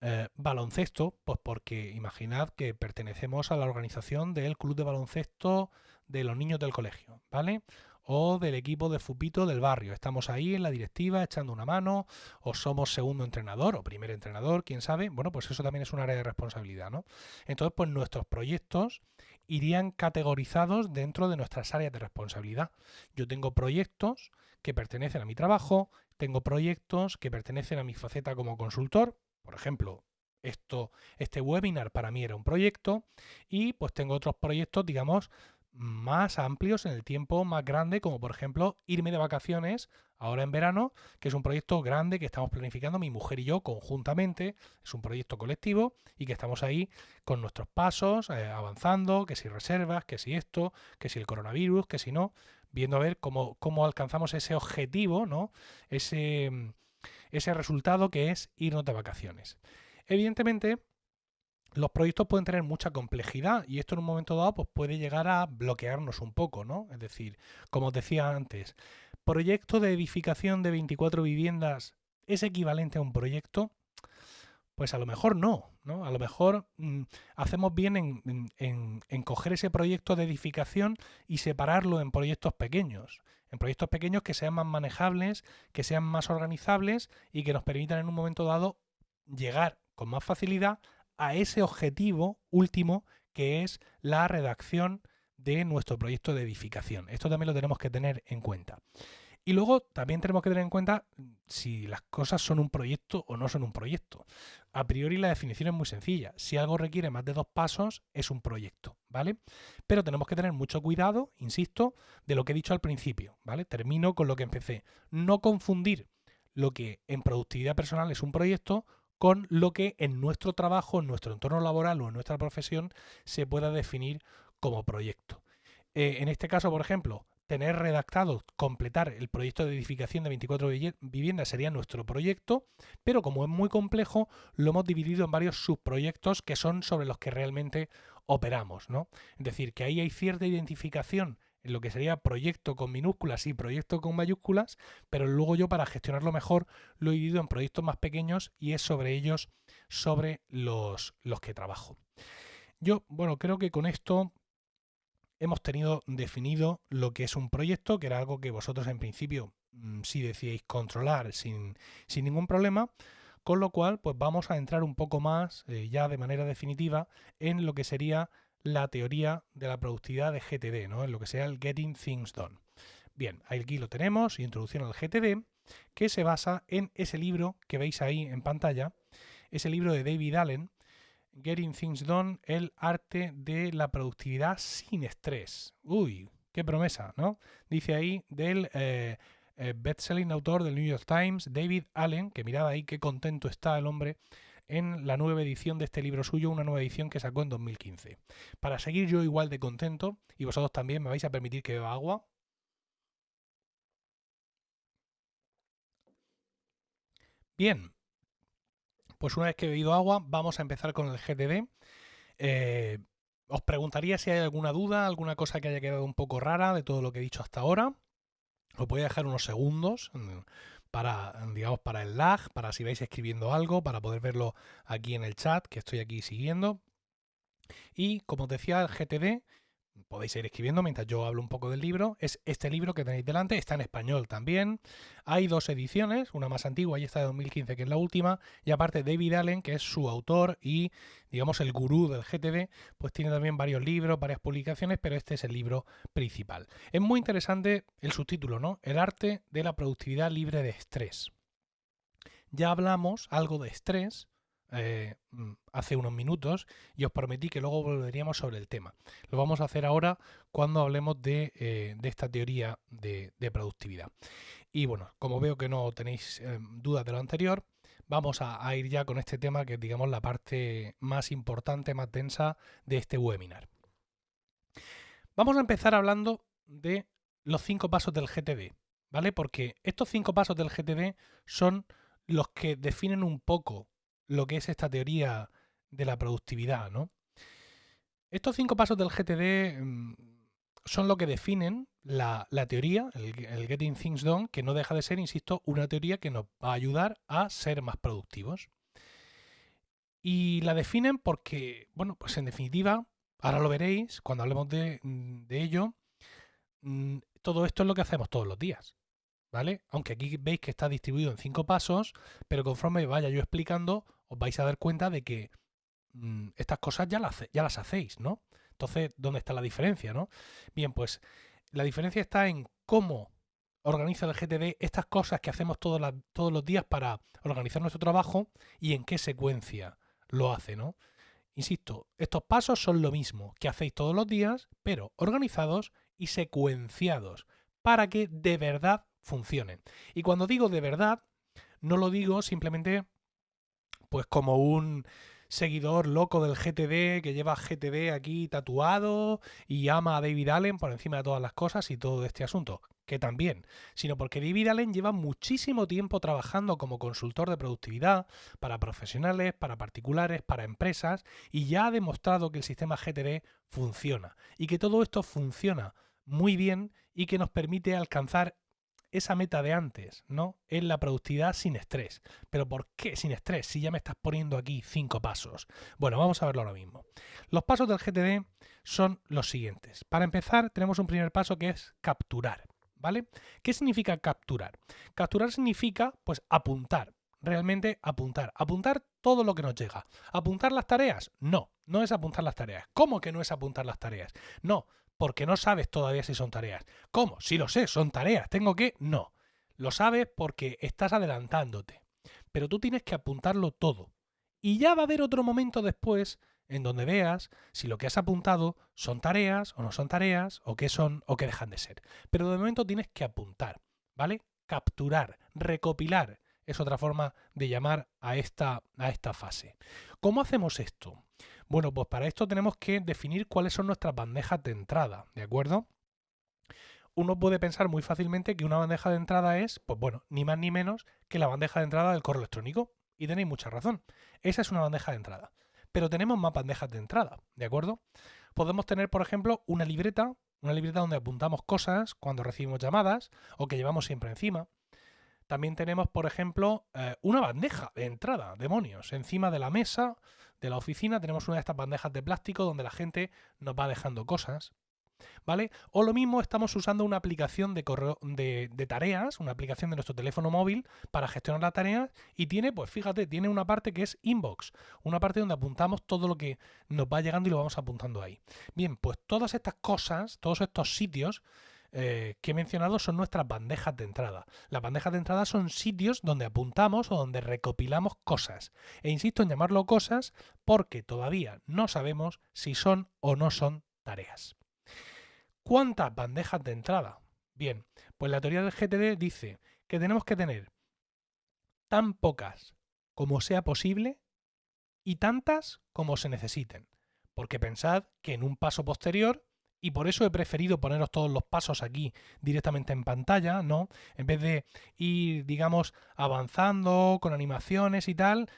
eh, baloncesto, pues porque imaginad que pertenecemos a la organización del club de baloncesto de los niños del colegio, ¿vale? O del equipo de fupito del barrio. Estamos ahí en la directiva echando una mano, o somos segundo entrenador o primer entrenador, quién sabe. Bueno, pues eso también es un área de responsabilidad, ¿no? Entonces, pues nuestros proyectos irían categorizados dentro de nuestras áreas de responsabilidad. Yo tengo proyectos que pertenecen a mi trabajo, tengo proyectos que pertenecen a mi faceta como consultor, por ejemplo, esto, este webinar para mí era un proyecto y pues tengo otros proyectos, digamos, más amplios en el tiempo más grande, como por ejemplo irme de vacaciones ahora en verano, que es un proyecto grande que estamos planificando mi mujer y yo conjuntamente, es un proyecto colectivo y que estamos ahí con nuestros pasos, eh, avanzando, que si reservas, que si esto, que si el coronavirus, que si no, viendo a ver cómo, cómo alcanzamos ese objetivo, ¿no? ese, ese resultado que es irnos de vacaciones. Evidentemente, los proyectos pueden tener mucha complejidad y esto en un momento dado pues, puede llegar a bloquearnos un poco, ¿no? Es decir, como os decía antes, proyecto de edificación de 24 viviendas es equivalente a un proyecto, pues a lo mejor no, ¿no? A lo mejor mm, hacemos bien en, en, coger ese proyecto de edificación y separarlo en proyectos pequeños. En proyectos pequeños que sean más manejables, que sean más organizables y que nos permitan en un momento dado llegar con más facilidad a ese objetivo último que es la redacción de nuestro proyecto de edificación. Esto también lo tenemos que tener en cuenta. Y luego también tenemos que tener en cuenta si las cosas son un proyecto o no son un proyecto. A priori la definición es muy sencilla. Si algo requiere más de dos pasos, es un proyecto, ¿vale? Pero tenemos que tener mucho cuidado, insisto, de lo que he dicho al principio, ¿vale? Termino con lo que empecé. No confundir lo que en productividad personal es un proyecto con lo que en nuestro trabajo, en nuestro entorno laboral o en nuestra profesión se pueda definir como proyecto. Eh, en este caso, por ejemplo, tener redactado, completar el proyecto de edificación de 24 viviendas sería nuestro proyecto, pero como es muy complejo, lo hemos dividido en varios subproyectos que son sobre los que realmente operamos. ¿no? Es decir, que ahí hay cierta identificación en lo que sería proyecto con minúsculas y proyecto con mayúsculas, pero luego yo para gestionarlo mejor lo he dividido en proyectos más pequeños y es sobre ellos sobre los, los que trabajo. Yo, bueno, creo que con esto hemos tenido definido lo que es un proyecto, que era algo que vosotros en principio mm, sí decíais controlar sin, sin, ningún problema, con lo cual pues vamos a entrar un poco más eh, ya de manera definitiva en lo que sería la teoría de la productividad de GTD, ¿no? en lo que sea el Getting Things Done. Bien, aquí lo tenemos, introducción al GTD, que se basa en ese libro que veis ahí en pantalla, ese libro de David Allen, Getting Things Done, el arte de la productividad sin estrés. Uy, qué promesa, ¿no? Dice ahí del eh, eh, best-selling autor del New York Times, David Allen, que mirad ahí qué contento está el hombre en la nueva edición de este libro suyo, una nueva edición que sacó en 2015. Para seguir yo igual de contento, y vosotros también me vais a permitir que beba agua. Bien, pues una vez que he bebido agua, vamos a empezar con el GTD. Eh, os preguntaría si hay alguna duda, alguna cosa que haya quedado un poco rara de todo lo que he dicho hasta ahora. Os voy a dejar unos segundos para, digamos, para el lag, para si vais escribiendo algo, para poder verlo aquí en el chat que estoy aquí siguiendo. Y como os decía, el GTD, podéis ir escribiendo mientras yo hablo un poco del libro, es este libro que tenéis delante, está en español también. Hay dos ediciones, una más antigua y esta de 2015 que es la última, y aparte David Allen, que es su autor y digamos el gurú del GTD, pues tiene también varios libros, varias publicaciones, pero este es el libro principal. Es muy interesante el subtítulo, ¿no? El arte de la productividad libre de estrés. Ya hablamos algo de estrés eh, mm, hace unos minutos y os prometí que luego volveríamos sobre el tema. Lo vamos a hacer ahora cuando hablemos de, eh, esta teoría de, productividad. Y bueno, como veo que no tenéis eh, dudas de lo anterior, vamos a, a, ir ya con este tema que es digamos la parte más importante, más densa de este webinar. Vamos a empezar hablando de los cinco pasos del GTD, ¿vale? Porque estos cinco pasos del GTD son los que definen un poco lo que es esta teoría de la productividad, ¿no? Estos cinco pasos del GTD mm, son lo que definen la, teoría, el, Getting Things Done, que no deja de ser, insisto, una teoría que nos va a ayudar a ser más productivos. Y la definen porque, bueno, pues en definitiva, ahora lo veréis cuando hablemos de, mm, de ello, mm, todo esto es lo que hacemos todos los días. ¿Vale? Aunque aquí veis que está distribuido en cinco pasos, pero conforme vaya yo explicando, os vais a dar cuenta de que mm, estas cosas ya las, hacéis, ¿no? Entonces, ¿dónde está la diferencia, no? Bien, pues la diferencia está en cómo organiza el GTD estas cosas que hacemos todos, todos los días para organizar nuestro trabajo y en qué secuencia lo hace, ¿no? Insisto, estos pasos son lo mismo que hacéis todos los días, pero organizados y secuenciados para que de verdad funcionen. Y cuando digo de verdad, no lo digo simplemente pues como un seguidor loco del GTD que lleva GTD aquí tatuado y ama a David Allen por encima de todas las cosas y todo este asunto, que también, sino porque David Allen lleva muchísimo tiempo trabajando como consultor de productividad para profesionales, para particulares, para empresas y ya ha demostrado que el sistema GTD funciona y que todo esto funciona muy bien y que nos permite alcanzar esa meta de antes, ¿no? Es la productividad sin estrés. ¿Pero por qué sin estrés si ya me estás poniendo aquí cinco pasos? Bueno, vamos a verlo ahora mismo. Los pasos del GTD son los siguientes. Para empezar, tenemos un primer paso que es capturar, ¿vale? ¿Qué significa capturar? Capturar significa, pues, apuntar. Realmente apuntar. Apuntar todo lo que nos llega. ¿Apuntar las tareas? No, no es apuntar las tareas. ¿Cómo que no es apuntar las tareas? No, porque no sabes todavía si son tareas. ¿Cómo? Si lo sé, son tareas. ¿Tengo que? No. Lo sabes porque estás adelantándote. Pero tú tienes que apuntarlo todo. Y ya va a haber otro momento después en donde veas si lo que has apuntado son tareas o no son tareas, o qué son o qué dejan de ser. Pero de momento tienes que apuntar, ¿vale? Capturar, recopilar. Es otra forma de llamar a esta, a esta fase. ¿Cómo hacemos esto? Bueno, pues para esto tenemos que definir cuáles son nuestras bandejas de entrada, ¿de acuerdo? Uno puede pensar muy fácilmente que una bandeja de entrada es, pues bueno, ni más ni menos que la bandeja de entrada del correo electrónico. Y tenéis mucha razón. Esa es una bandeja de entrada. Pero tenemos más bandejas de entrada, ¿de acuerdo? Podemos tener, por ejemplo, una libreta, una libreta donde apuntamos cosas cuando recibimos llamadas o que llevamos siempre encima. También tenemos, por ejemplo, eh, una bandeja de entrada, demonios, encima de la mesa de la oficina tenemos una de estas bandejas de plástico donde la gente nos va dejando cosas. ¿Vale? O lo mismo estamos usando una aplicación de, correo, de, tareas, una aplicación de nuestro teléfono móvil para gestionar las tareas y tiene, pues fíjate, tiene una parte que es inbox, una parte donde apuntamos todo lo que nos va llegando y lo vamos apuntando ahí. Bien, pues todas estas cosas, todos estos sitios eh, que he mencionado son nuestras bandejas de entrada. Las bandejas de entrada son sitios donde apuntamos o donde recopilamos cosas. E insisto en llamarlo cosas porque todavía no sabemos si son o no son tareas. ¿Cuántas bandejas de entrada? Bien, pues la teoría del GTD dice que tenemos que tener tan pocas como sea posible y tantas como se necesiten. Porque pensad que en un paso posterior y por eso he preferido poneros todos los pasos aquí directamente en pantalla, ¿no? En vez de ir, digamos, avanzando con animaciones y tal,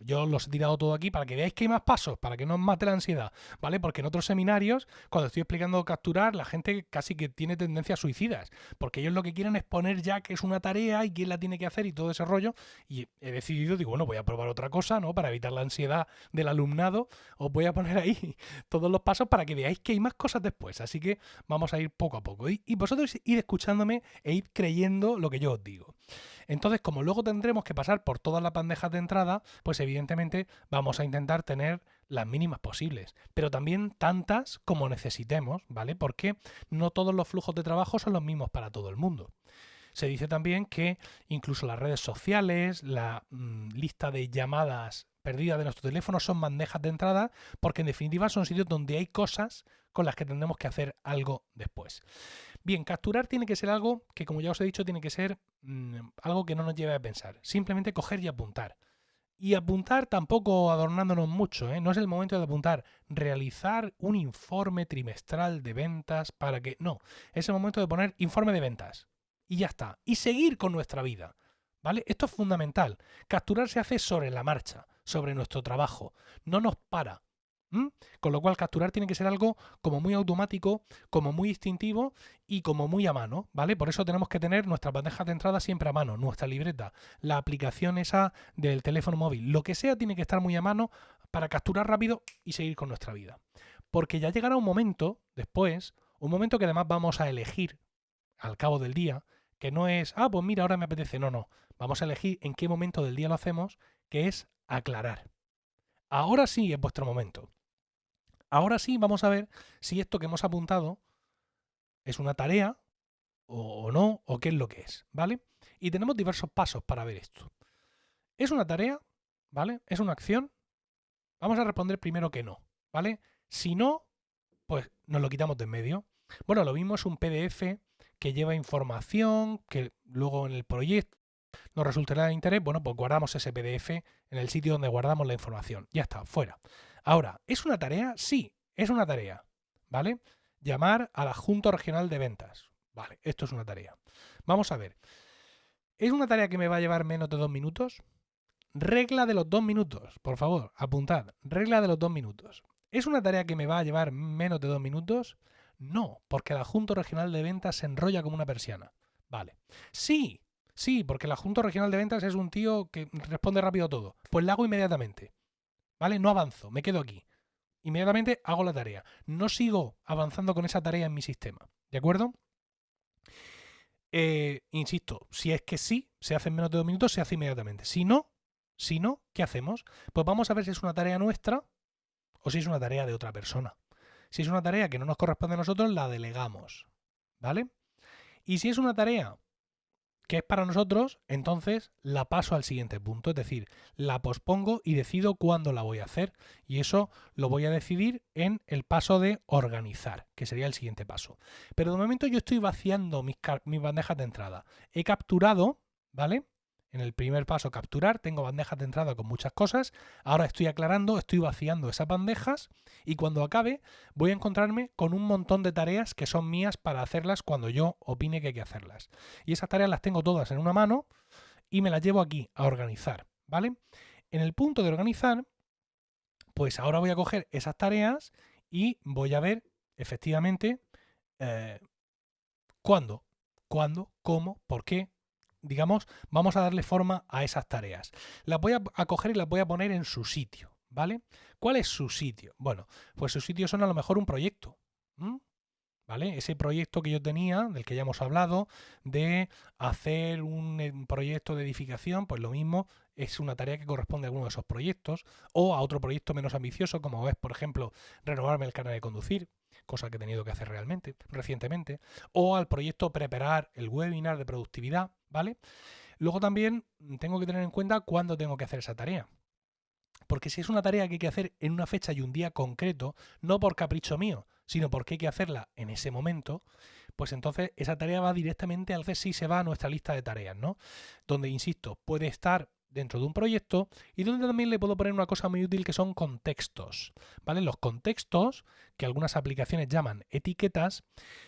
yo los he tirado todo aquí para que veáis que hay más pasos, para que no os mate la ansiedad, ¿vale? Porque en otros seminarios, cuando estoy explicando capturar, la gente casi que tiene tendencias suicidas, porque ellos lo que quieren es poner ya que es una tarea y quién la tiene que hacer y todo ese rollo, y he decidido, digo, bueno, voy a probar otra cosa, ¿no? Para evitar la ansiedad del alumnado, os voy a poner ahí todos los pasos para que veáis que hay más cosas después, así que vamos a ir poco a poco, y, y vosotros id escuchándome e id creyendo lo que yo os digo. Entonces, como luego tendremos que pasar por todas las bandejas de entrada, pues evidentemente vamos a intentar tener las mínimas posibles, pero también tantas como necesitemos, ¿vale? Porque no todos los flujos de trabajo son los mismos para todo el mundo. Se dice también que incluso las redes sociales, la mm, lista de llamadas perdidas de nuestro teléfono son bandejas de entrada, porque en definitiva son sitios donde hay cosas con las que tendremos que hacer algo después. Bien, capturar tiene que ser algo que, como ya os he dicho, tiene que ser mm, algo que no nos lleve a pensar. Simplemente coger y apuntar. Y apuntar tampoco adornándonos mucho, ¿eh? no es el momento de apuntar, realizar un informe trimestral de ventas para que... No, es el momento de poner informe de ventas. Y ya está. Y seguir con nuestra vida. ¿Vale? Esto es fundamental. Capturar se hace sobre la marcha, sobre nuestro trabajo. No nos para. Con lo cual capturar tiene que ser algo como muy automático, como muy instintivo y como muy a mano, ¿vale? Por eso tenemos que tener nuestras bandejas de entrada siempre a mano, nuestra libreta, la aplicación esa del teléfono móvil, lo que sea tiene que estar muy a mano para capturar rápido y seguir con nuestra vida. Porque ya llegará un momento después, un momento que además vamos a elegir al cabo del día, que no es, ah, pues mira, ahora me apetece, no, no, vamos a elegir en qué momento del día lo hacemos, que es aclarar. Ahora sí es vuestro momento. Ahora sí vamos a ver si esto que hemos apuntado es una tarea o, no, o qué es lo que es, ¿vale? Y tenemos diversos pasos para ver esto. ¿Es una tarea? ¿Vale? ¿Es una acción? Vamos a responder primero que no, ¿vale? Si no, pues nos lo quitamos de en medio. Bueno, lo mismo es un PDF que lleva información, que luego en el proyecto nos resultará de interés, bueno, pues guardamos ese PDF en el sitio donde guardamos la información. Ya está, fuera. Ahora, ¿es una tarea? Sí, es una tarea, ¿vale? Llamar al adjunto regional de ventas. Vale, esto es una tarea. Vamos a ver. ¿Es una tarea que me va a llevar menos de dos minutos? Regla de los dos minutos, por favor, apuntad. Regla de los dos minutos. ¿Es una tarea que me va a llevar menos de dos minutos? No, porque el adjunto regional de ventas se enrolla como una persiana. Vale. Sí, sí, porque el adjunto regional de ventas es un tío que responde rápido a todo. Pues lo hago inmediatamente. ¿Vale? No avanzo, me quedo aquí. Inmediatamente hago la tarea. No sigo avanzando con esa tarea en mi sistema, ¿de acuerdo? Eh, insisto, si es que sí, se hace en menos de dos minutos, se hace inmediatamente. Si no, si no, ¿qué hacemos? Pues vamos a ver si es una tarea nuestra o si es una tarea de otra persona. Si es una tarea que no nos corresponde a nosotros, la delegamos, ¿vale? Y si es una tarea que es para nosotros, entonces la paso al siguiente punto, es decir, la pospongo y decido cuándo la voy a hacer y eso lo voy a decidir en el paso de organizar, que sería el siguiente paso. Pero de momento yo estoy vaciando mis, mis bandejas de entrada. He capturado, ¿vale? En el primer paso, capturar, tengo bandejas de entrada con muchas cosas. Ahora estoy aclarando, estoy vaciando esas bandejas y cuando acabe voy a encontrarme con un montón de tareas que son mías para hacerlas cuando yo opine que hay que hacerlas. Y esas tareas las tengo todas en una mano y me las llevo aquí a organizar, ¿vale? En el punto de organizar, pues ahora voy a coger esas tareas y voy a ver efectivamente eh, cuándo, cuándo, cómo, por qué, digamos, vamos a darle forma a esas tareas. Las voy a, coger y las voy a poner en su sitio, ¿vale? ¿Cuál es su sitio? Bueno, pues su sitio son a lo mejor un proyecto, ¿vale? Ese proyecto que yo tenía, del que ya hemos hablado, de hacer un, un eh, proyecto de edificación, pues lo mismo es una tarea que corresponde a alguno de esos proyectos, o a otro proyecto menos ambicioso, como es, por ejemplo, renovarme el canal de conducir, cosa que he tenido que hacer realmente, recientemente, o al proyecto preparar el webinar de productividad, ¿vale? Luego también tengo que tener en cuenta cuándo tengo que hacer esa tarea. Porque si es una tarea que hay que hacer en una fecha y un día concreto, no por capricho mío, sino porque hay que hacerla en ese momento, pues entonces esa tarea va directamente al CSI, se va a nuestra lista de tareas, ¿no? Donde, insisto, puede estar dentro de un proyecto y donde también le puedo poner una cosa muy útil que son contextos. ¿vale? Los contextos, que algunas aplicaciones llaman etiquetas,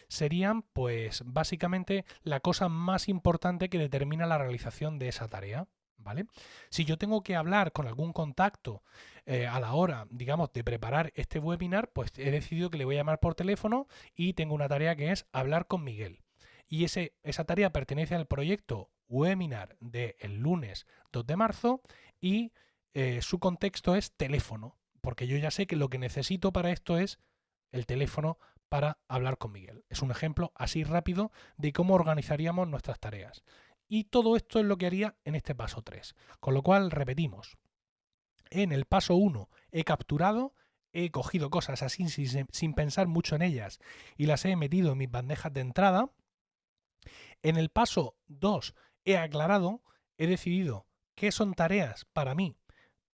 serían pues básicamente la cosa más importante que determina la realización de esa tarea. ¿vale? Si yo tengo que hablar con algún contacto eh, a la hora, digamos, de preparar este webinar, pues he decidido que le voy a llamar por teléfono y tengo una tarea que es hablar con Miguel. Y ese, esa tarea pertenece al proyecto webinar del lunes 2 de marzo y eh, su contexto es teléfono, porque yo ya sé que lo que necesito para esto es el teléfono para hablar con Miguel. Es un ejemplo así rápido de cómo organizaríamos nuestras tareas. Y todo esto es lo que haría en este paso 3. Con lo cual, repetimos. En el paso 1 he capturado, he cogido cosas así sin, sin, pensar mucho en ellas y las he metido en mis bandejas de entrada. En el paso 2 he aclarado, he decidido qué son tareas para mí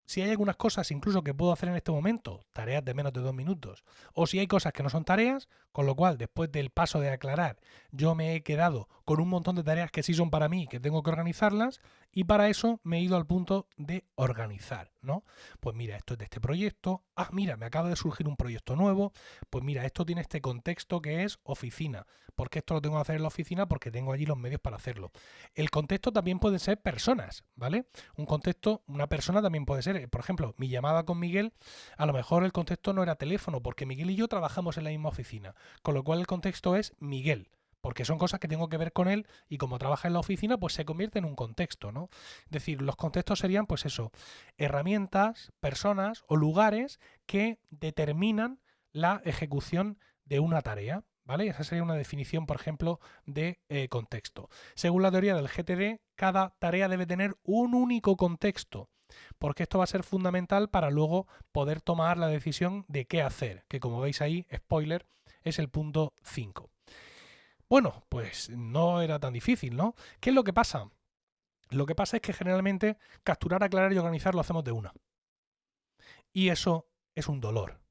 si hay algunas cosas incluso que puedo hacer en este momento, tareas de menos de dos minutos, o si hay cosas que no son tareas, con lo cual después del paso de aclarar, yo me he quedado con un montón de tareas que sí son para mí, que tengo que organizarlas, y para eso me he ido al punto de organizar, ¿no? Pues mira, esto es de este proyecto, ah, mira, me acaba de surgir un proyecto nuevo, pues mira, esto tiene este contexto que es oficina, porque esto lo tengo que hacer en la oficina porque tengo allí los medios para hacerlo. El contexto también puede ser personas, ¿vale? Un contexto, una persona también puede ser, por ejemplo, mi llamada con Miguel, a lo mejor el contexto no era teléfono, porque Miguel y yo trabajamos en la misma oficina, con lo cual el contexto es Miguel porque son cosas que tengo que ver con él y como trabaja en la oficina, pues se convierte en un contexto, ¿no? Es decir, los contextos serían, pues eso, herramientas, personas o lugares que determinan la ejecución de una tarea, ¿vale? Esa sería una definición, por ejemplo, de eh, contexto. Según la teoría del GTD, cada tarea debe tener un único contexto, porque esto va a ser fundamental para luego poder tomar la decisión de qué hacer, que como veis ahí, spoiler, es el punto 5. Bueno, pues no era tan difícil, ¿no? ¿Qué es lo que pasa? Lo que pasa es que generalmente capturar, aclarar y organizar lo hacemos de una. Y eso es un dolor.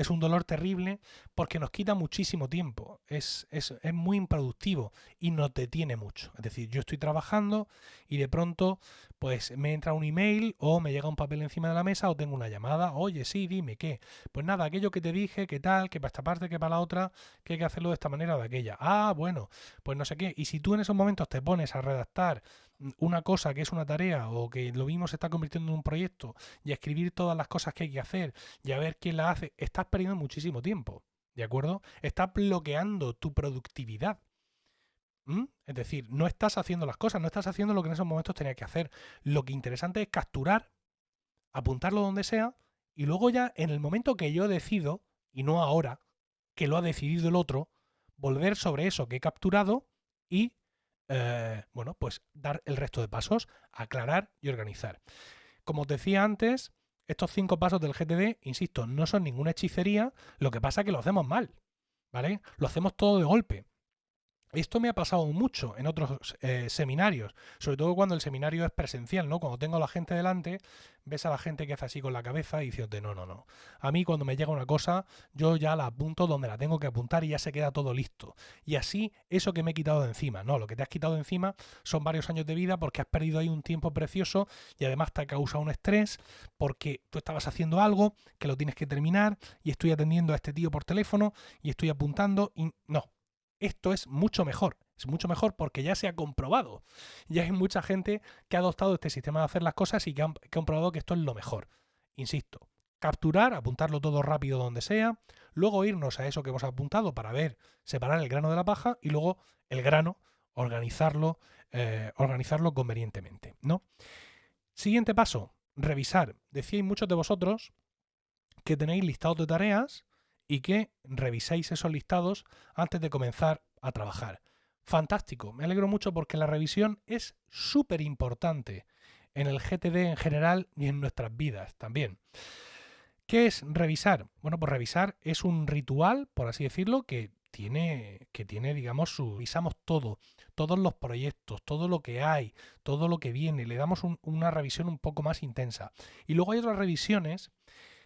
Es un dolor terrible porque nos quita muchísimo tiempo, es, es, es, muy improductivo y nos detiene mucho. Es decir, yo estoy trabajando y de pronto pues me entra un email o me llega un papel encima de la mesa o tengo una llamada, oye, sí, dime qué. Pues nada, aquello que te dije, qué tal, que para esta parte, que para la otra, que hay que hacerlo de esta manera o de aquella. Ah, bueno, pues no sé qué. Y si tú en esos momentos te pones a redactar una cosa que es una tarea o que lo mismo se está convirtiendo en un proyecto y escribir todas las cosas que hay que hacer y a ver quién la hace, estás perdiendo muchísimo tiempo, ¿de acuerdo? Estás bloqueando tu productividad. Es decir, no estás haciendo las cosas, no estás haciendo lo que en esos momentos tenía que hacer. Lo que interesante es capturar, apuntarlo donde sea y luego ya en el momento que yo decido, y no ahora, que lo ha decidido el otro, volver sobre eso que he capturado y eh, bueno, pues dar el resto de pasos, aclarar y organizar. Como os decía antes, estos cinco pasos del GTD, insisto, no son ninguna hechicería, lo que pasa es que lo hacemos mal, ¿vale? Lo hacemos todo de golpe. Esto me ha pasado mucho en otros eh, seminarios, sobre todo cuando el seminario es presencial, ¿no? Cuando tengo a la gente delante, ves a la gente que hace así con la cabeza y dices, no, no, no. A mí cuando me llega una cosa, yo ya la apunto donde la tengo que apuntar y ya se queda todo listo. Y así, eso que me he quitado de encima, no, lo que te has quitado de encima son varios años de vida porque has perdido ahí un tiempo precioso y además te ha causado un estrés porque tú estabas haciendo algo que lo tienes que terminar y estoy atendiendo a este tío por teléfono y estoy apuntando y no, esto es mucho mejor. Es mucho mejor porque ya se ha comprobado. Ya hay mucha gente que ha adoptado este sistema de hacer las cosas y que ha comprobado que esto es lo mejor. Insisto, capturar, apuntarlo todo rápido donde sea, luego irnos a eso que hemos apuntado para ver, separar el grano de la paja y luego el grano, organizarlo, eh, organizarlo convenientemente. ¿no? Siguiente paso, revisar. Decíais muchos de vosotros que tenéis listados de tareas y que reviséis esos listados antes de comenzar a trabajar. Fantástico, me alegro mucho porque la revisión es súper importante en el GTD en general y en nuestras vidas también. ¿Qué es revisar? Bueno, pues revisar es un ritual, por así decirlo, que tiene, que tiene, digamos, su... Revisamos todo, todos los proyectos, todo lo que hay, todo lo que viene, le damos una revisión un poco más intensa. Y luego hay otras revisiones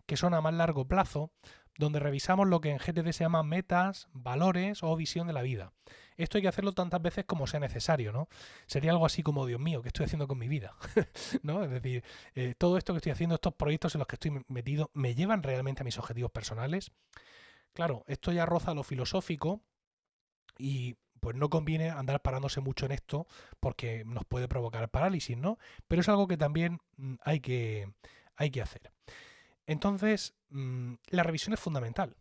que son a más largo plazo, donde revisamos lo que en GTD se llama metas, valores o visión de la vida. Esto hay que hacerlo tantas veces como sea necesario, ¿no? Sería algo así como, Dios mío, ¿qué estoy haciendo con mi vida? ¿No? Es decir, eh, todo esto que estoy haciendo, estos proyectos en los que estoy metido, ¿me llevan realmente a mis objetivos personales? Claro, esto ya roza lo filosófico y pues no conviene andar parándose mucho en esto porque nos puede provocar parálisis, ¿no? Pero es algo que también mm, hay que, hay que hacer. Entonces, mm, la revisión es fundamental.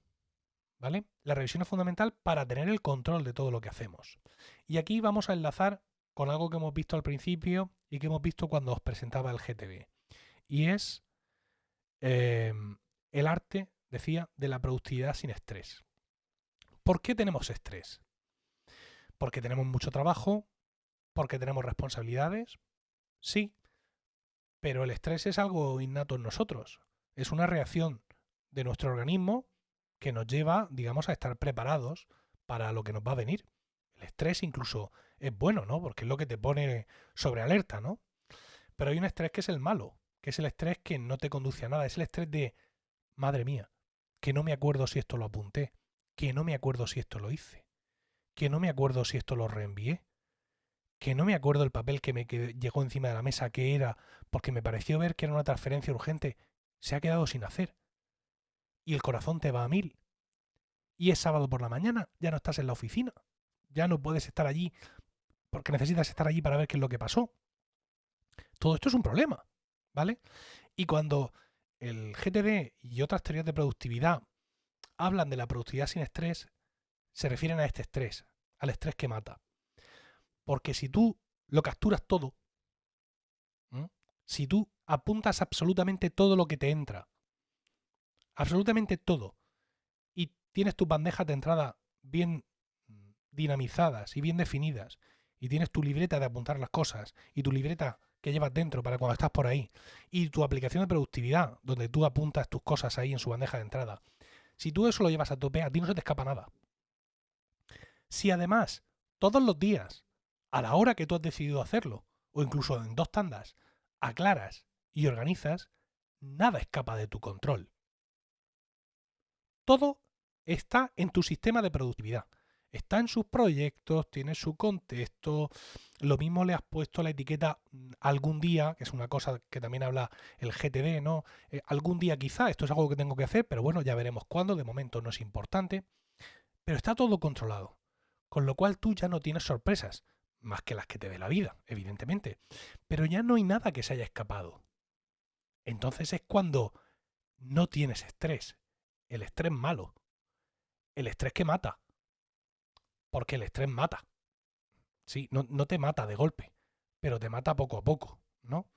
¿Vale? La revisión es fundamental para tener el control de todo lo que hacemos. Y aquí vamos a enlazar con algo que hemos visto al principio y que hemos visto cuando os presentaba el GTB. Y es em, el arte, decía, de la productividad sin estrés. ¿Por qué tenemos estrés? Porque tenemos mucho trabajo, porque tenemos responsabilidades, sí, pero el estrés es algo innato en nosotros. Es una reacción de nuestro organismo que nos lleva, digamos, a estar preparados para lo que nos va a venir. El estrés incluso es bueno, ¿no? Porque es lo que te pone sobre alerta, ¿no? Pero hay un estrés que es el malo, que es el estrés que no te conduce a nada, es el estrés de, madre mía, que no me acuerdo si esto lo apunté, que no me acuerdo si esto lo hice, que no me acuerdo si esto lo reenvié, que no me acuerdo el papel que me llegó encima de la mesa que era, porque me pareció ver que era una transferencia urgente, se ha quedado sin hacer y el corazón te va a mil. Y es sábado por la mañana, ya no estás en la oficina, ya no puedes estar allí porque necesitas estar allí para ver qué es lo que pasó. Todo esto es un problema, ¿vale? Y cuando el GTD y otras teorías de productividad hablan de la productividad sin estrés, se refieren a este estrés, al estrés que mata. Porque si tú lo capturas todo, si tú apuntas absolutamente todo lo que te entra, absolutamente todo, y tienes tus bandejas de entrada bien dinamizadas y bien definidas, y tienes tu libreta de apuntar las cosas, y tu libreta que llevas dentro para cuando estás por ahí, y tu aplicación de productividad, donde tú apuntas tus cosas ahí en su bandeja de entrada, si tú eso lo llevas a tope, a ti no se te escapa nada. Si además, todos los días, a la hora que tú has decidido hacerlo, o incluso en dos tandas, aclaras y organizas, nada escapa de tu control. Todo está en tu sistema de productividad. Está en sus proyectos, tiene su contexto. Lo mismo le has puesto la etiqueta mm, algún día, que es una cosa que también habla el GTD, ¿no? Eh, algún día quizá, esto es algo que tengo que hacer, pero bueno, ya veremos cuándo, de momento no es importante. Pero está todo controlado. Con lo cual tú ya no tienes sorpresas, más que las que te dé la vida, evidentemente. Pero ya no hay nada que se haya escapado. Entonces es cuando no tienes estrés, el estrés malo. El estrés que mata. Porque el estrés mata. Sí, no, no te mata de golpe, pero te mata poco a poco, ¿no?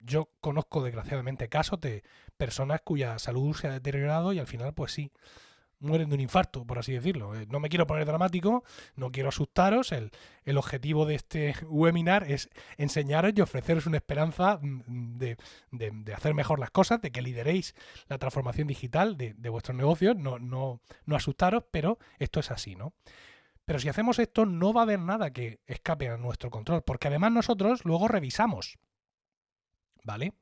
Yo conozco desgraciadamente casos de personas cuya salud se ha deteriorado y al final, pues sí, mueren de un infarto, por así decirlo. Eh, no me quiero poner dramático, no quiero asustaros. El, objetivo de este webinar es enseñaros y ofreceros una esperanza mm, de, hacer mejor las cosas, de que lideréis la transformación digital de, vuestros negocios. No, no, no asustaros, pero esto es así, ¿no? Pero si hacemos esto, no va a haber nada que escape a nuestro control, porque además nosotros luego revisamos. ¿Vale?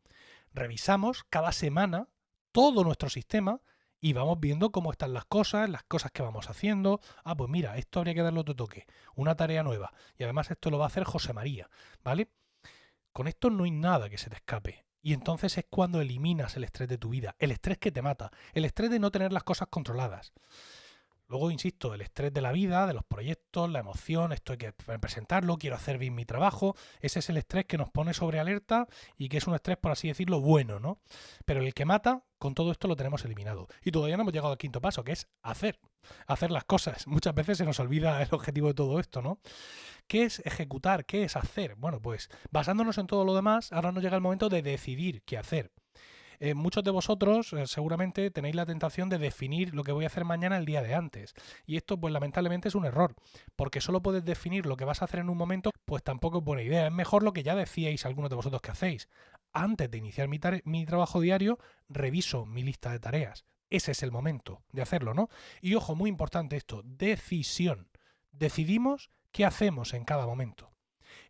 Revisamos cada semana todo nuestro sistema y vamos viendo cómo están las cosas, las cosas que vamos haciendo. Ah, pues mira, esto habría que darle otro toque, una tarea nueva. Y además esto lo va a hacer José María, ¿vale? Con esto no hay nada que se te escape. Y entonces es cuando eliminas el estrés de tu vida, el estrés que te mata, el estrés de no tener las cosas controladas. Luego, insisto, el estrés de la vida, de los proyectos, la emoción, esto hay que presentarlo, quiero hacer bien mi trabajo. Ese es el estrés que nos pone sobre alerta y que es un estrés, por así decirlo, bueno, ¿no? Pero el que mata, con todo esto lo tenemos eliminado. Y todavía no hemos llegado al quinto paso, que es hacer. Hacer las cosas. Muchas veces se nos olvida el objetivo de todo esto, ¿no? ¿Qué es ejecutar? ¿Qué es hacer? Bueno, pues basándonos en todo lo demás, ahora nos llega el momento de decidir qué hacer. Eh, muchos de vosotros eh, seguramente tenéis la tentación de definir lo que voy a hacer mañana el día de antes. Y esto, pues lamentablemente, es un error, porque solo puedes definir lo que vas a hacer en un momento, pues tampoco es buena idea. Es mejor lo que ya decíais algunos de vosotros que hacéis. Antes de iniciar mi, mi trabajo diario, reviso mi lista de tareas. Ese es el momento de hacerlo, ¿no? Y ojo, muy importante esto, decisión. Decidimos qué hacemos en cada momento.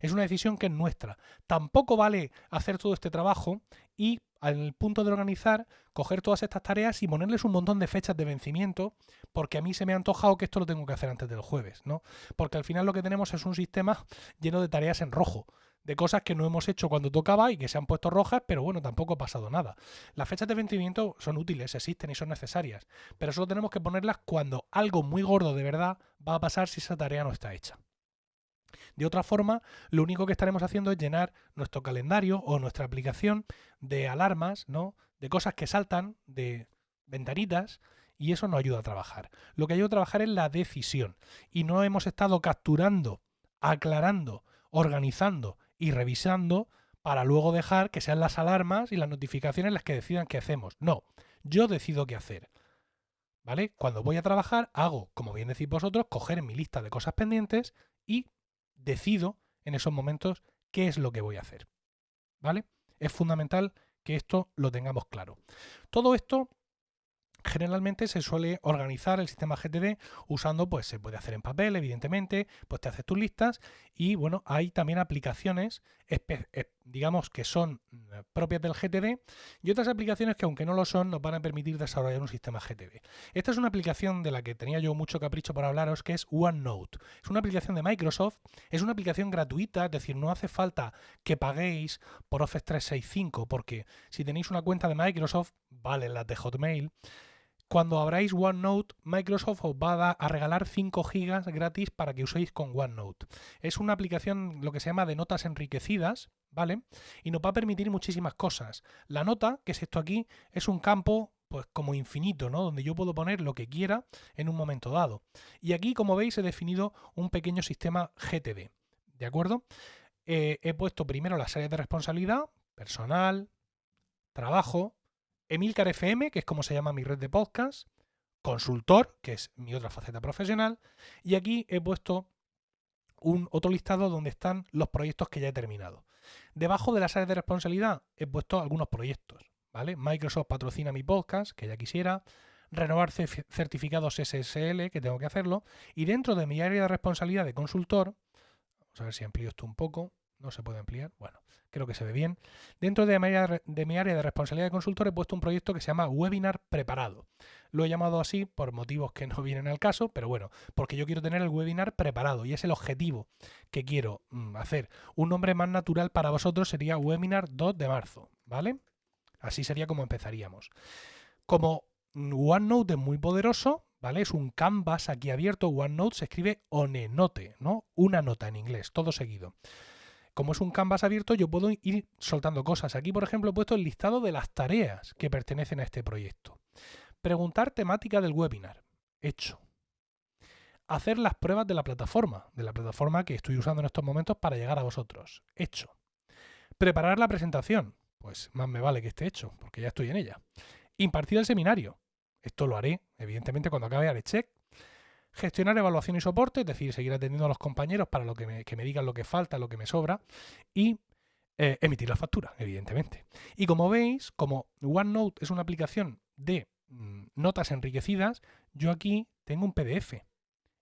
Es una decisión que es nuestra. Tampoco vale hacer todo este trabajo y al punto de organizar, coger todas estas tareas y ponerles un montón de fechas de vencimiento, porque a mí se me ha antojado que esto lo tengo que hacer antes del jueves, ¿no? Porque al final lo que tenemos es un sistema lleno de tareas en rojo, de cosas que no hemos hecho cuando tocaba y que se han puesto rojas, pero bueno, tampoco ha pasado nada. Las fechas de vencimiento son útiles, existen y son necesarias, pero solo tenemos que ponerlas cuando algo muy gordo de verdad va a pasar si esa tarea no está hecha. De otra forma, lo único que estaremos haciendo es llenar nuestro calendario o nuestra aplicación de alarmas, ¿no? De cosas que saltan, de ventanitas, y eso no ayuda a trabajar. Lo que ayuda a trabajar es la decisión. Y no hemos estado capturando, aclarando, organizando y revisando para luego dejar que sean las alarmas y las notificaciones las que decidan qué hacemos. No, yo decido qué hacer. ¿Vale? Cuando voy a trabajar, hago, como bien decís vosotros, coger mi lista de cosas pendientes y decido en esos momentos qué es lo que voy a hacer. ¿Vale? Es fundamental que esto lo tengamos claro. Todo esto Generalmente se suele organizar el sistema GTD usando, pues se puede hacer en papel, evidentemente, pues te haces tus listas y bueno, hay también aplicaciones, digamos, que son mm, propias del GTD y otras aplicaciones que aunque no lo son nos van a permitir desarrollar un sistema GTD. Esta es una aplicación de la que tenía yo mucho capricho para hablaros que es OneNote. Es una aplicación de Microsoft, es una aplicación gratuita, es decir, no hace falta que paguéis por Office 365 porque si tenéis una cuenta de Microsoft, vale la de Hotmail, cuando abráis OneNote, Microsoft os va a, regalar 5 gigas gratis para que uséis con OneNote. Es una aplicación, lo que se llama de notas enriquecidas, ¿vale? Y nos va a permitir muchísimas cosas. La nota, que es esto aquí, es un campo pues como infinito, ¿no? Donde yo puedo poner lo que quiera en un momento dado. Y aquí, como veis, he definido un pequeño sistema GTD, ¿de acuerdo? Eh, he puesto primero las áreas de responsabilidad, personal, trabajo, Emilcar FM, que es como se llama mi red de podcast, consultor, que es mi otra faceta profesional, y aquí he puesto un otro listado donde están los proyectos que ya he terminado. Debajo de las áreas de responsabilidad he puesto algunos proyectos, ¿vale? Microsoft patrocina mi podcast, que ya quisiera, renovar certificados SSL, que tengo que hacerlo, y dentro de mi área de responsabilidad de consultor, vamos a ver si amplío esto un poco, no se puede ampliar, bueno, creo que se ve bien. Dentro de mi, área de, responsabilidad de consultor he puesto un proyecto que se llama Webinar Preparado. Lo he llamado así por motivos que no vienen al caso, pero bueno, porque yo quiero tener el webinar preparado y es el objetivo que quiero mm, hacer. Un nombre más natural para vosotros sería Webinar 2 de marzo, ¿vale? Así sería como empezaríamos. Como OneNote es muy poderoso, ¿vale? Es un canvas aquí abierto, OneNote se escribe onenote, ¿no? Una nota en inglés, todo seguido como es un canvas abierto, yo puedo ir soltando cosas. Aquí, por ejemplo, he puesto el listado de las tareas que pertenecen a este proyecto. Preguntar temática del webinar. Hecho. Hacer las pruebas de la plataforma, de la plataforma que estoy usando en estos momentos para llegar a vosotros. Hecho. Preparar la presentación. Pues más me vale que esté hecho, porque ya estoy en ella. Impartir el seminario. Esto lo haré, evidentemente, cuando acabe haré check gestionar evaluación y soporte, es decir, seguir atendiendo a los compañeros para lo que me, digan lo que falta, lo que me sobra, y eh, emitir la factura, evidentemente. Y como veis, como OneNote es una aplicación de mm, notas enriquecidas, yo aquí tengo un PDF.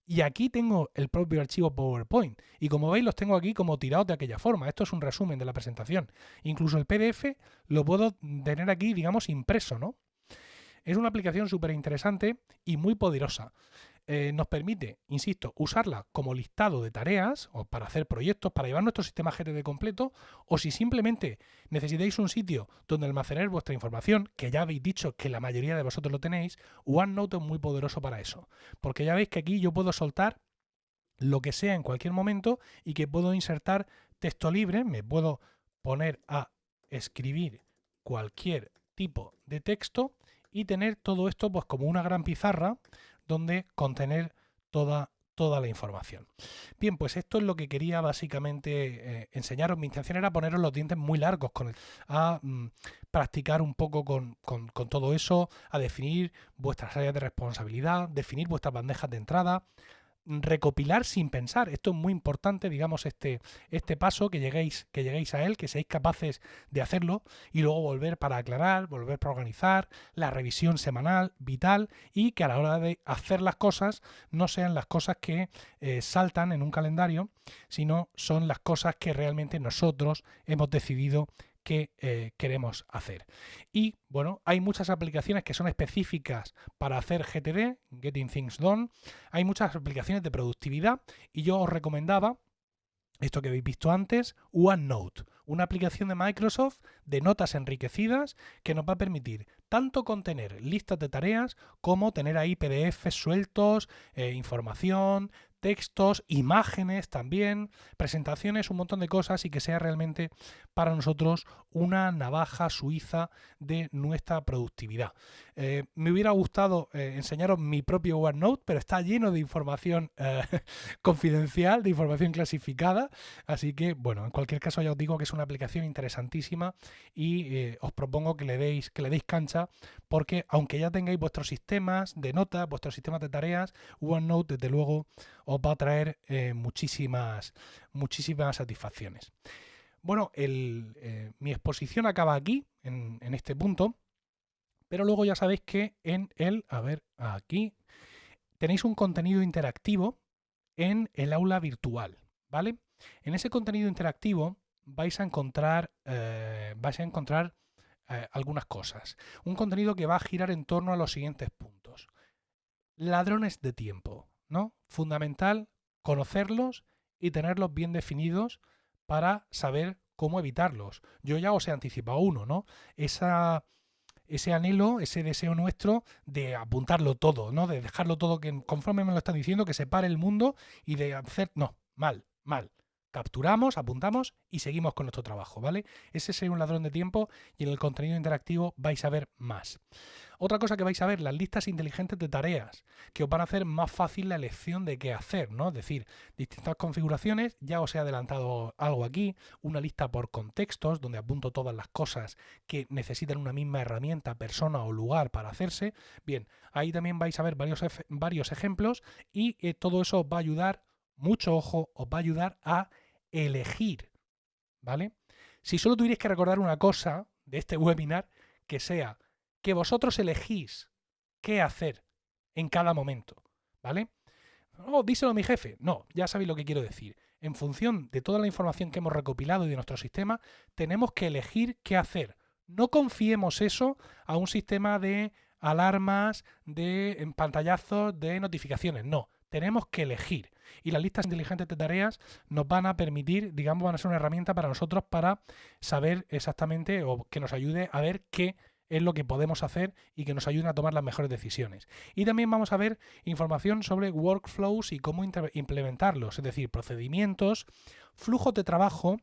Y aquí tengo el propio archivo PowerPoint. Y como veis, los tengo aquí como tirados de aquella forma. Esto es un resumen de la presentación. Incluso el PDF lo puedo tener aquí, digamos, impreso, ¿no? Es una aplicación súper interesante y muy poderosa. Eh, nos permite, insisto, usarla como listado de tareas o para hacer proyectos, para llevar nuestro sistema GTD completo, o si simplemente necesitáis un sitio donde almacenar vuestra información, que ya habéis dicho que la mayoría de vosotros lo tenéis, OneNote es muy poderoso para eso. Porque ya veis que aquí yo puedo soltar lo que sea en cualquier momento y que puedo insertar texto libre, me puedo poner a escribir cualquier tipo de texto y tener todo esto pues como una gran pizarra donde contener toda, toda la información. Bien, pues esto es lo que quería básicamente eh, enseñaros. Mi intención era poneros los dientes muy largos, con a mm, practicar un poco con, con todo eso, a definir vuestras áreas de responsabilidad, definir vuestras bandejas de entrada, recopilar sin pensar. Esto es muy importante, digamos, este, este paso, que lleguéis, que lleguéis a él, que seáis capaces de hacerlo y luego volver para aclarar, volver para organizar, la revisión semanal, vital, y que a la hora de hacer las cosas no sean las cosas que eh, saltan en un calendario, sino son las cosas que realmente nosotros hemos decidido que eh, queremos hacer. Y bueno, hay muchas aplicaciones que son específicas para hacer GTD, Getting Things Done. Hay muchas aplicaciones de productividad y yo os recomendaba esto que habéis visto antes, OneNote, una aplicación de Microsoft de notas enriquecidas que nos va a permitir tanto contener listas de tareas como tener ahí PDFs sueltos, eh, información, textos, imágenes también, presentaciones, un montón de cosas y que sea realmente para nosotros una navaja suiza de nuestra productividad. Eh, me hubiera gustado eh, enseñaros mi propio OneNote, pero está lleno de información eh, confidencial, de información clasificada, así que bueno, en cualquier caso ya os digo que es una aplicación interesantísima y os propongo que le deis que le deis cancha porque aunque ya tengáis vuestros sistemas de notas, vuestros sistemas de tareas, OneNote desde luego os va a traer muchísimas muchísimas satisfacciones. Bueno, eh, mi exposición acaba aquí, en, este punto, pero luego ya sabéis que en el, a ver, aquí, tenéis un contenido interactivo en el aula virtual, ¿vale? En ese contenido interactivo vais a encontrar, eh, vais a encontrar eh, algunas cosas. Un contenido que va a girar en torno a los siguientes puntos. Ladrones de tiempo, ¿no? Fundamental conocerlos y tenerlos bien definidos para saber cómo evitarlos. Yo ya os he anticipado uno, ¿no? Esa, ese anhelo, ese deseo nuestro de apuntarlo todo, ¿no? De dejarlo todo, que conforme me lo están diciendo, que se pare el mundo y de hacer... No, mal, mal capturamos, apuntamos y seguimos con nuestro trabajo, ¿vale? Ese sería un ladrón de tiempo y en el contenido interactivo vais a ver más. Otra cosa que vais a ver, las listas inteligentes de tareas, que os van a hacer más fácil la elección de qué hacer, ¿no? Es decir, distintas configuraciones, ya os he adelantado algo aquí, una lista por contextos, donde apunto todas las cosas que necesitan una misma herramienta, persona o lugar para hacerse. Bien, ahí también vais a ver varios, varios ejemplos y eh, todo eso os va a ayudar mucho ojo, os va a ayudar a elegir, ¿vale? Si solo tuvierais que recordar una cosa de este webinar, que sea que vosotros elegís qué hacer en cada momento, ¿vale? Oh, díselo a mi jefe. No, ya sabéis lo que quiero decir. En función de toda la información que hemos recopilado y de nuestro sistema, tenemos que elegir qué hacer. No confiemos eso a un sistema de alarmas, de pantallazos, de notificaciones. No, tenemos que elegir. Y las listas inteligentes de tareas nos van a permitir, digamos, van a ser una herramienta para nosotros para saber exactamente o que nos ayude a ver qué es lo que podemos hacer y que nos ayude a tomar las mejores decisiones. Y también vamos a ver información sobre workflows y cómo implementarlos, es decir, procedimientos, flujos de trabajo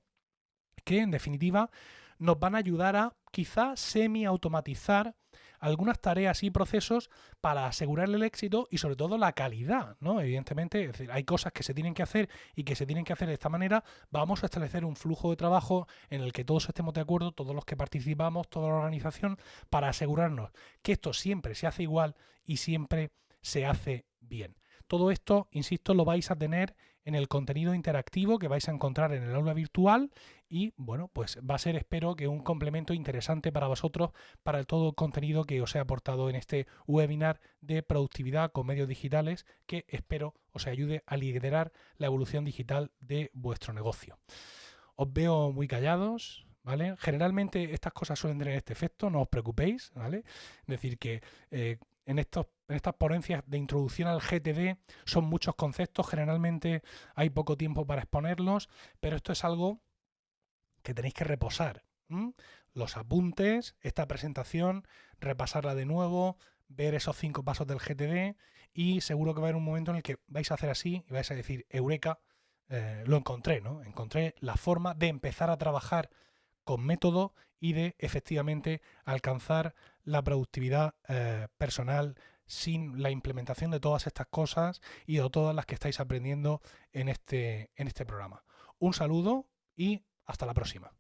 que en definitiva nos van a ayudar a quizá semi-automatizar algunas tareas y procesos para asegurarle el éxito y sobre todo la calidad, ¿no? Evidentemente, hay cosas que se tienen que hacer y que se tienen que hacer de esta manera. Vamos a establecer un flujo de trabajo en el que todos estemos de acuerdo, todos los que participamos, toda la organización, para asegurarnos que esto siempre se hace igual y siempre se hace bien. Todo esto, insisto, lo vais a tener en el contenido interactivo que vais a encontrar en el aula virtual y bueno, pues va a ser espero que un complemento interesante para vosotros para todo el contenido que os he aportado en este webinar de productividad con medios digitales que espero os ayude a liderar la evolución digital de vuestro negocio. Os veo muy callados, ¿Vale? Generalmente estas cosas suelen tener este efecto, no os preocupéis, ¿vale? Es decir, que eh, en, estas ponencias de introducción al GTD son muchos conceptos, generalmente hay poco tiempo para exponerlos, pero esto es algo que tenéis que reposar. Los apuntes, esta presentación, repasarla de nuevo, ver esos cinco pasos del GTD y seguro que va a haber un momento en el que vais a hacer así y vais a decir, Eureka, eh, lo encontré, ¿no? Encontré la forma de empezar a trabajar con método y de efectivamente alcanzar la productividad eh, personal sin la implementación de todas estas cosas y de todas las que estáis aprendiendo en este, en este programa. Un saludo y hasta la próxima.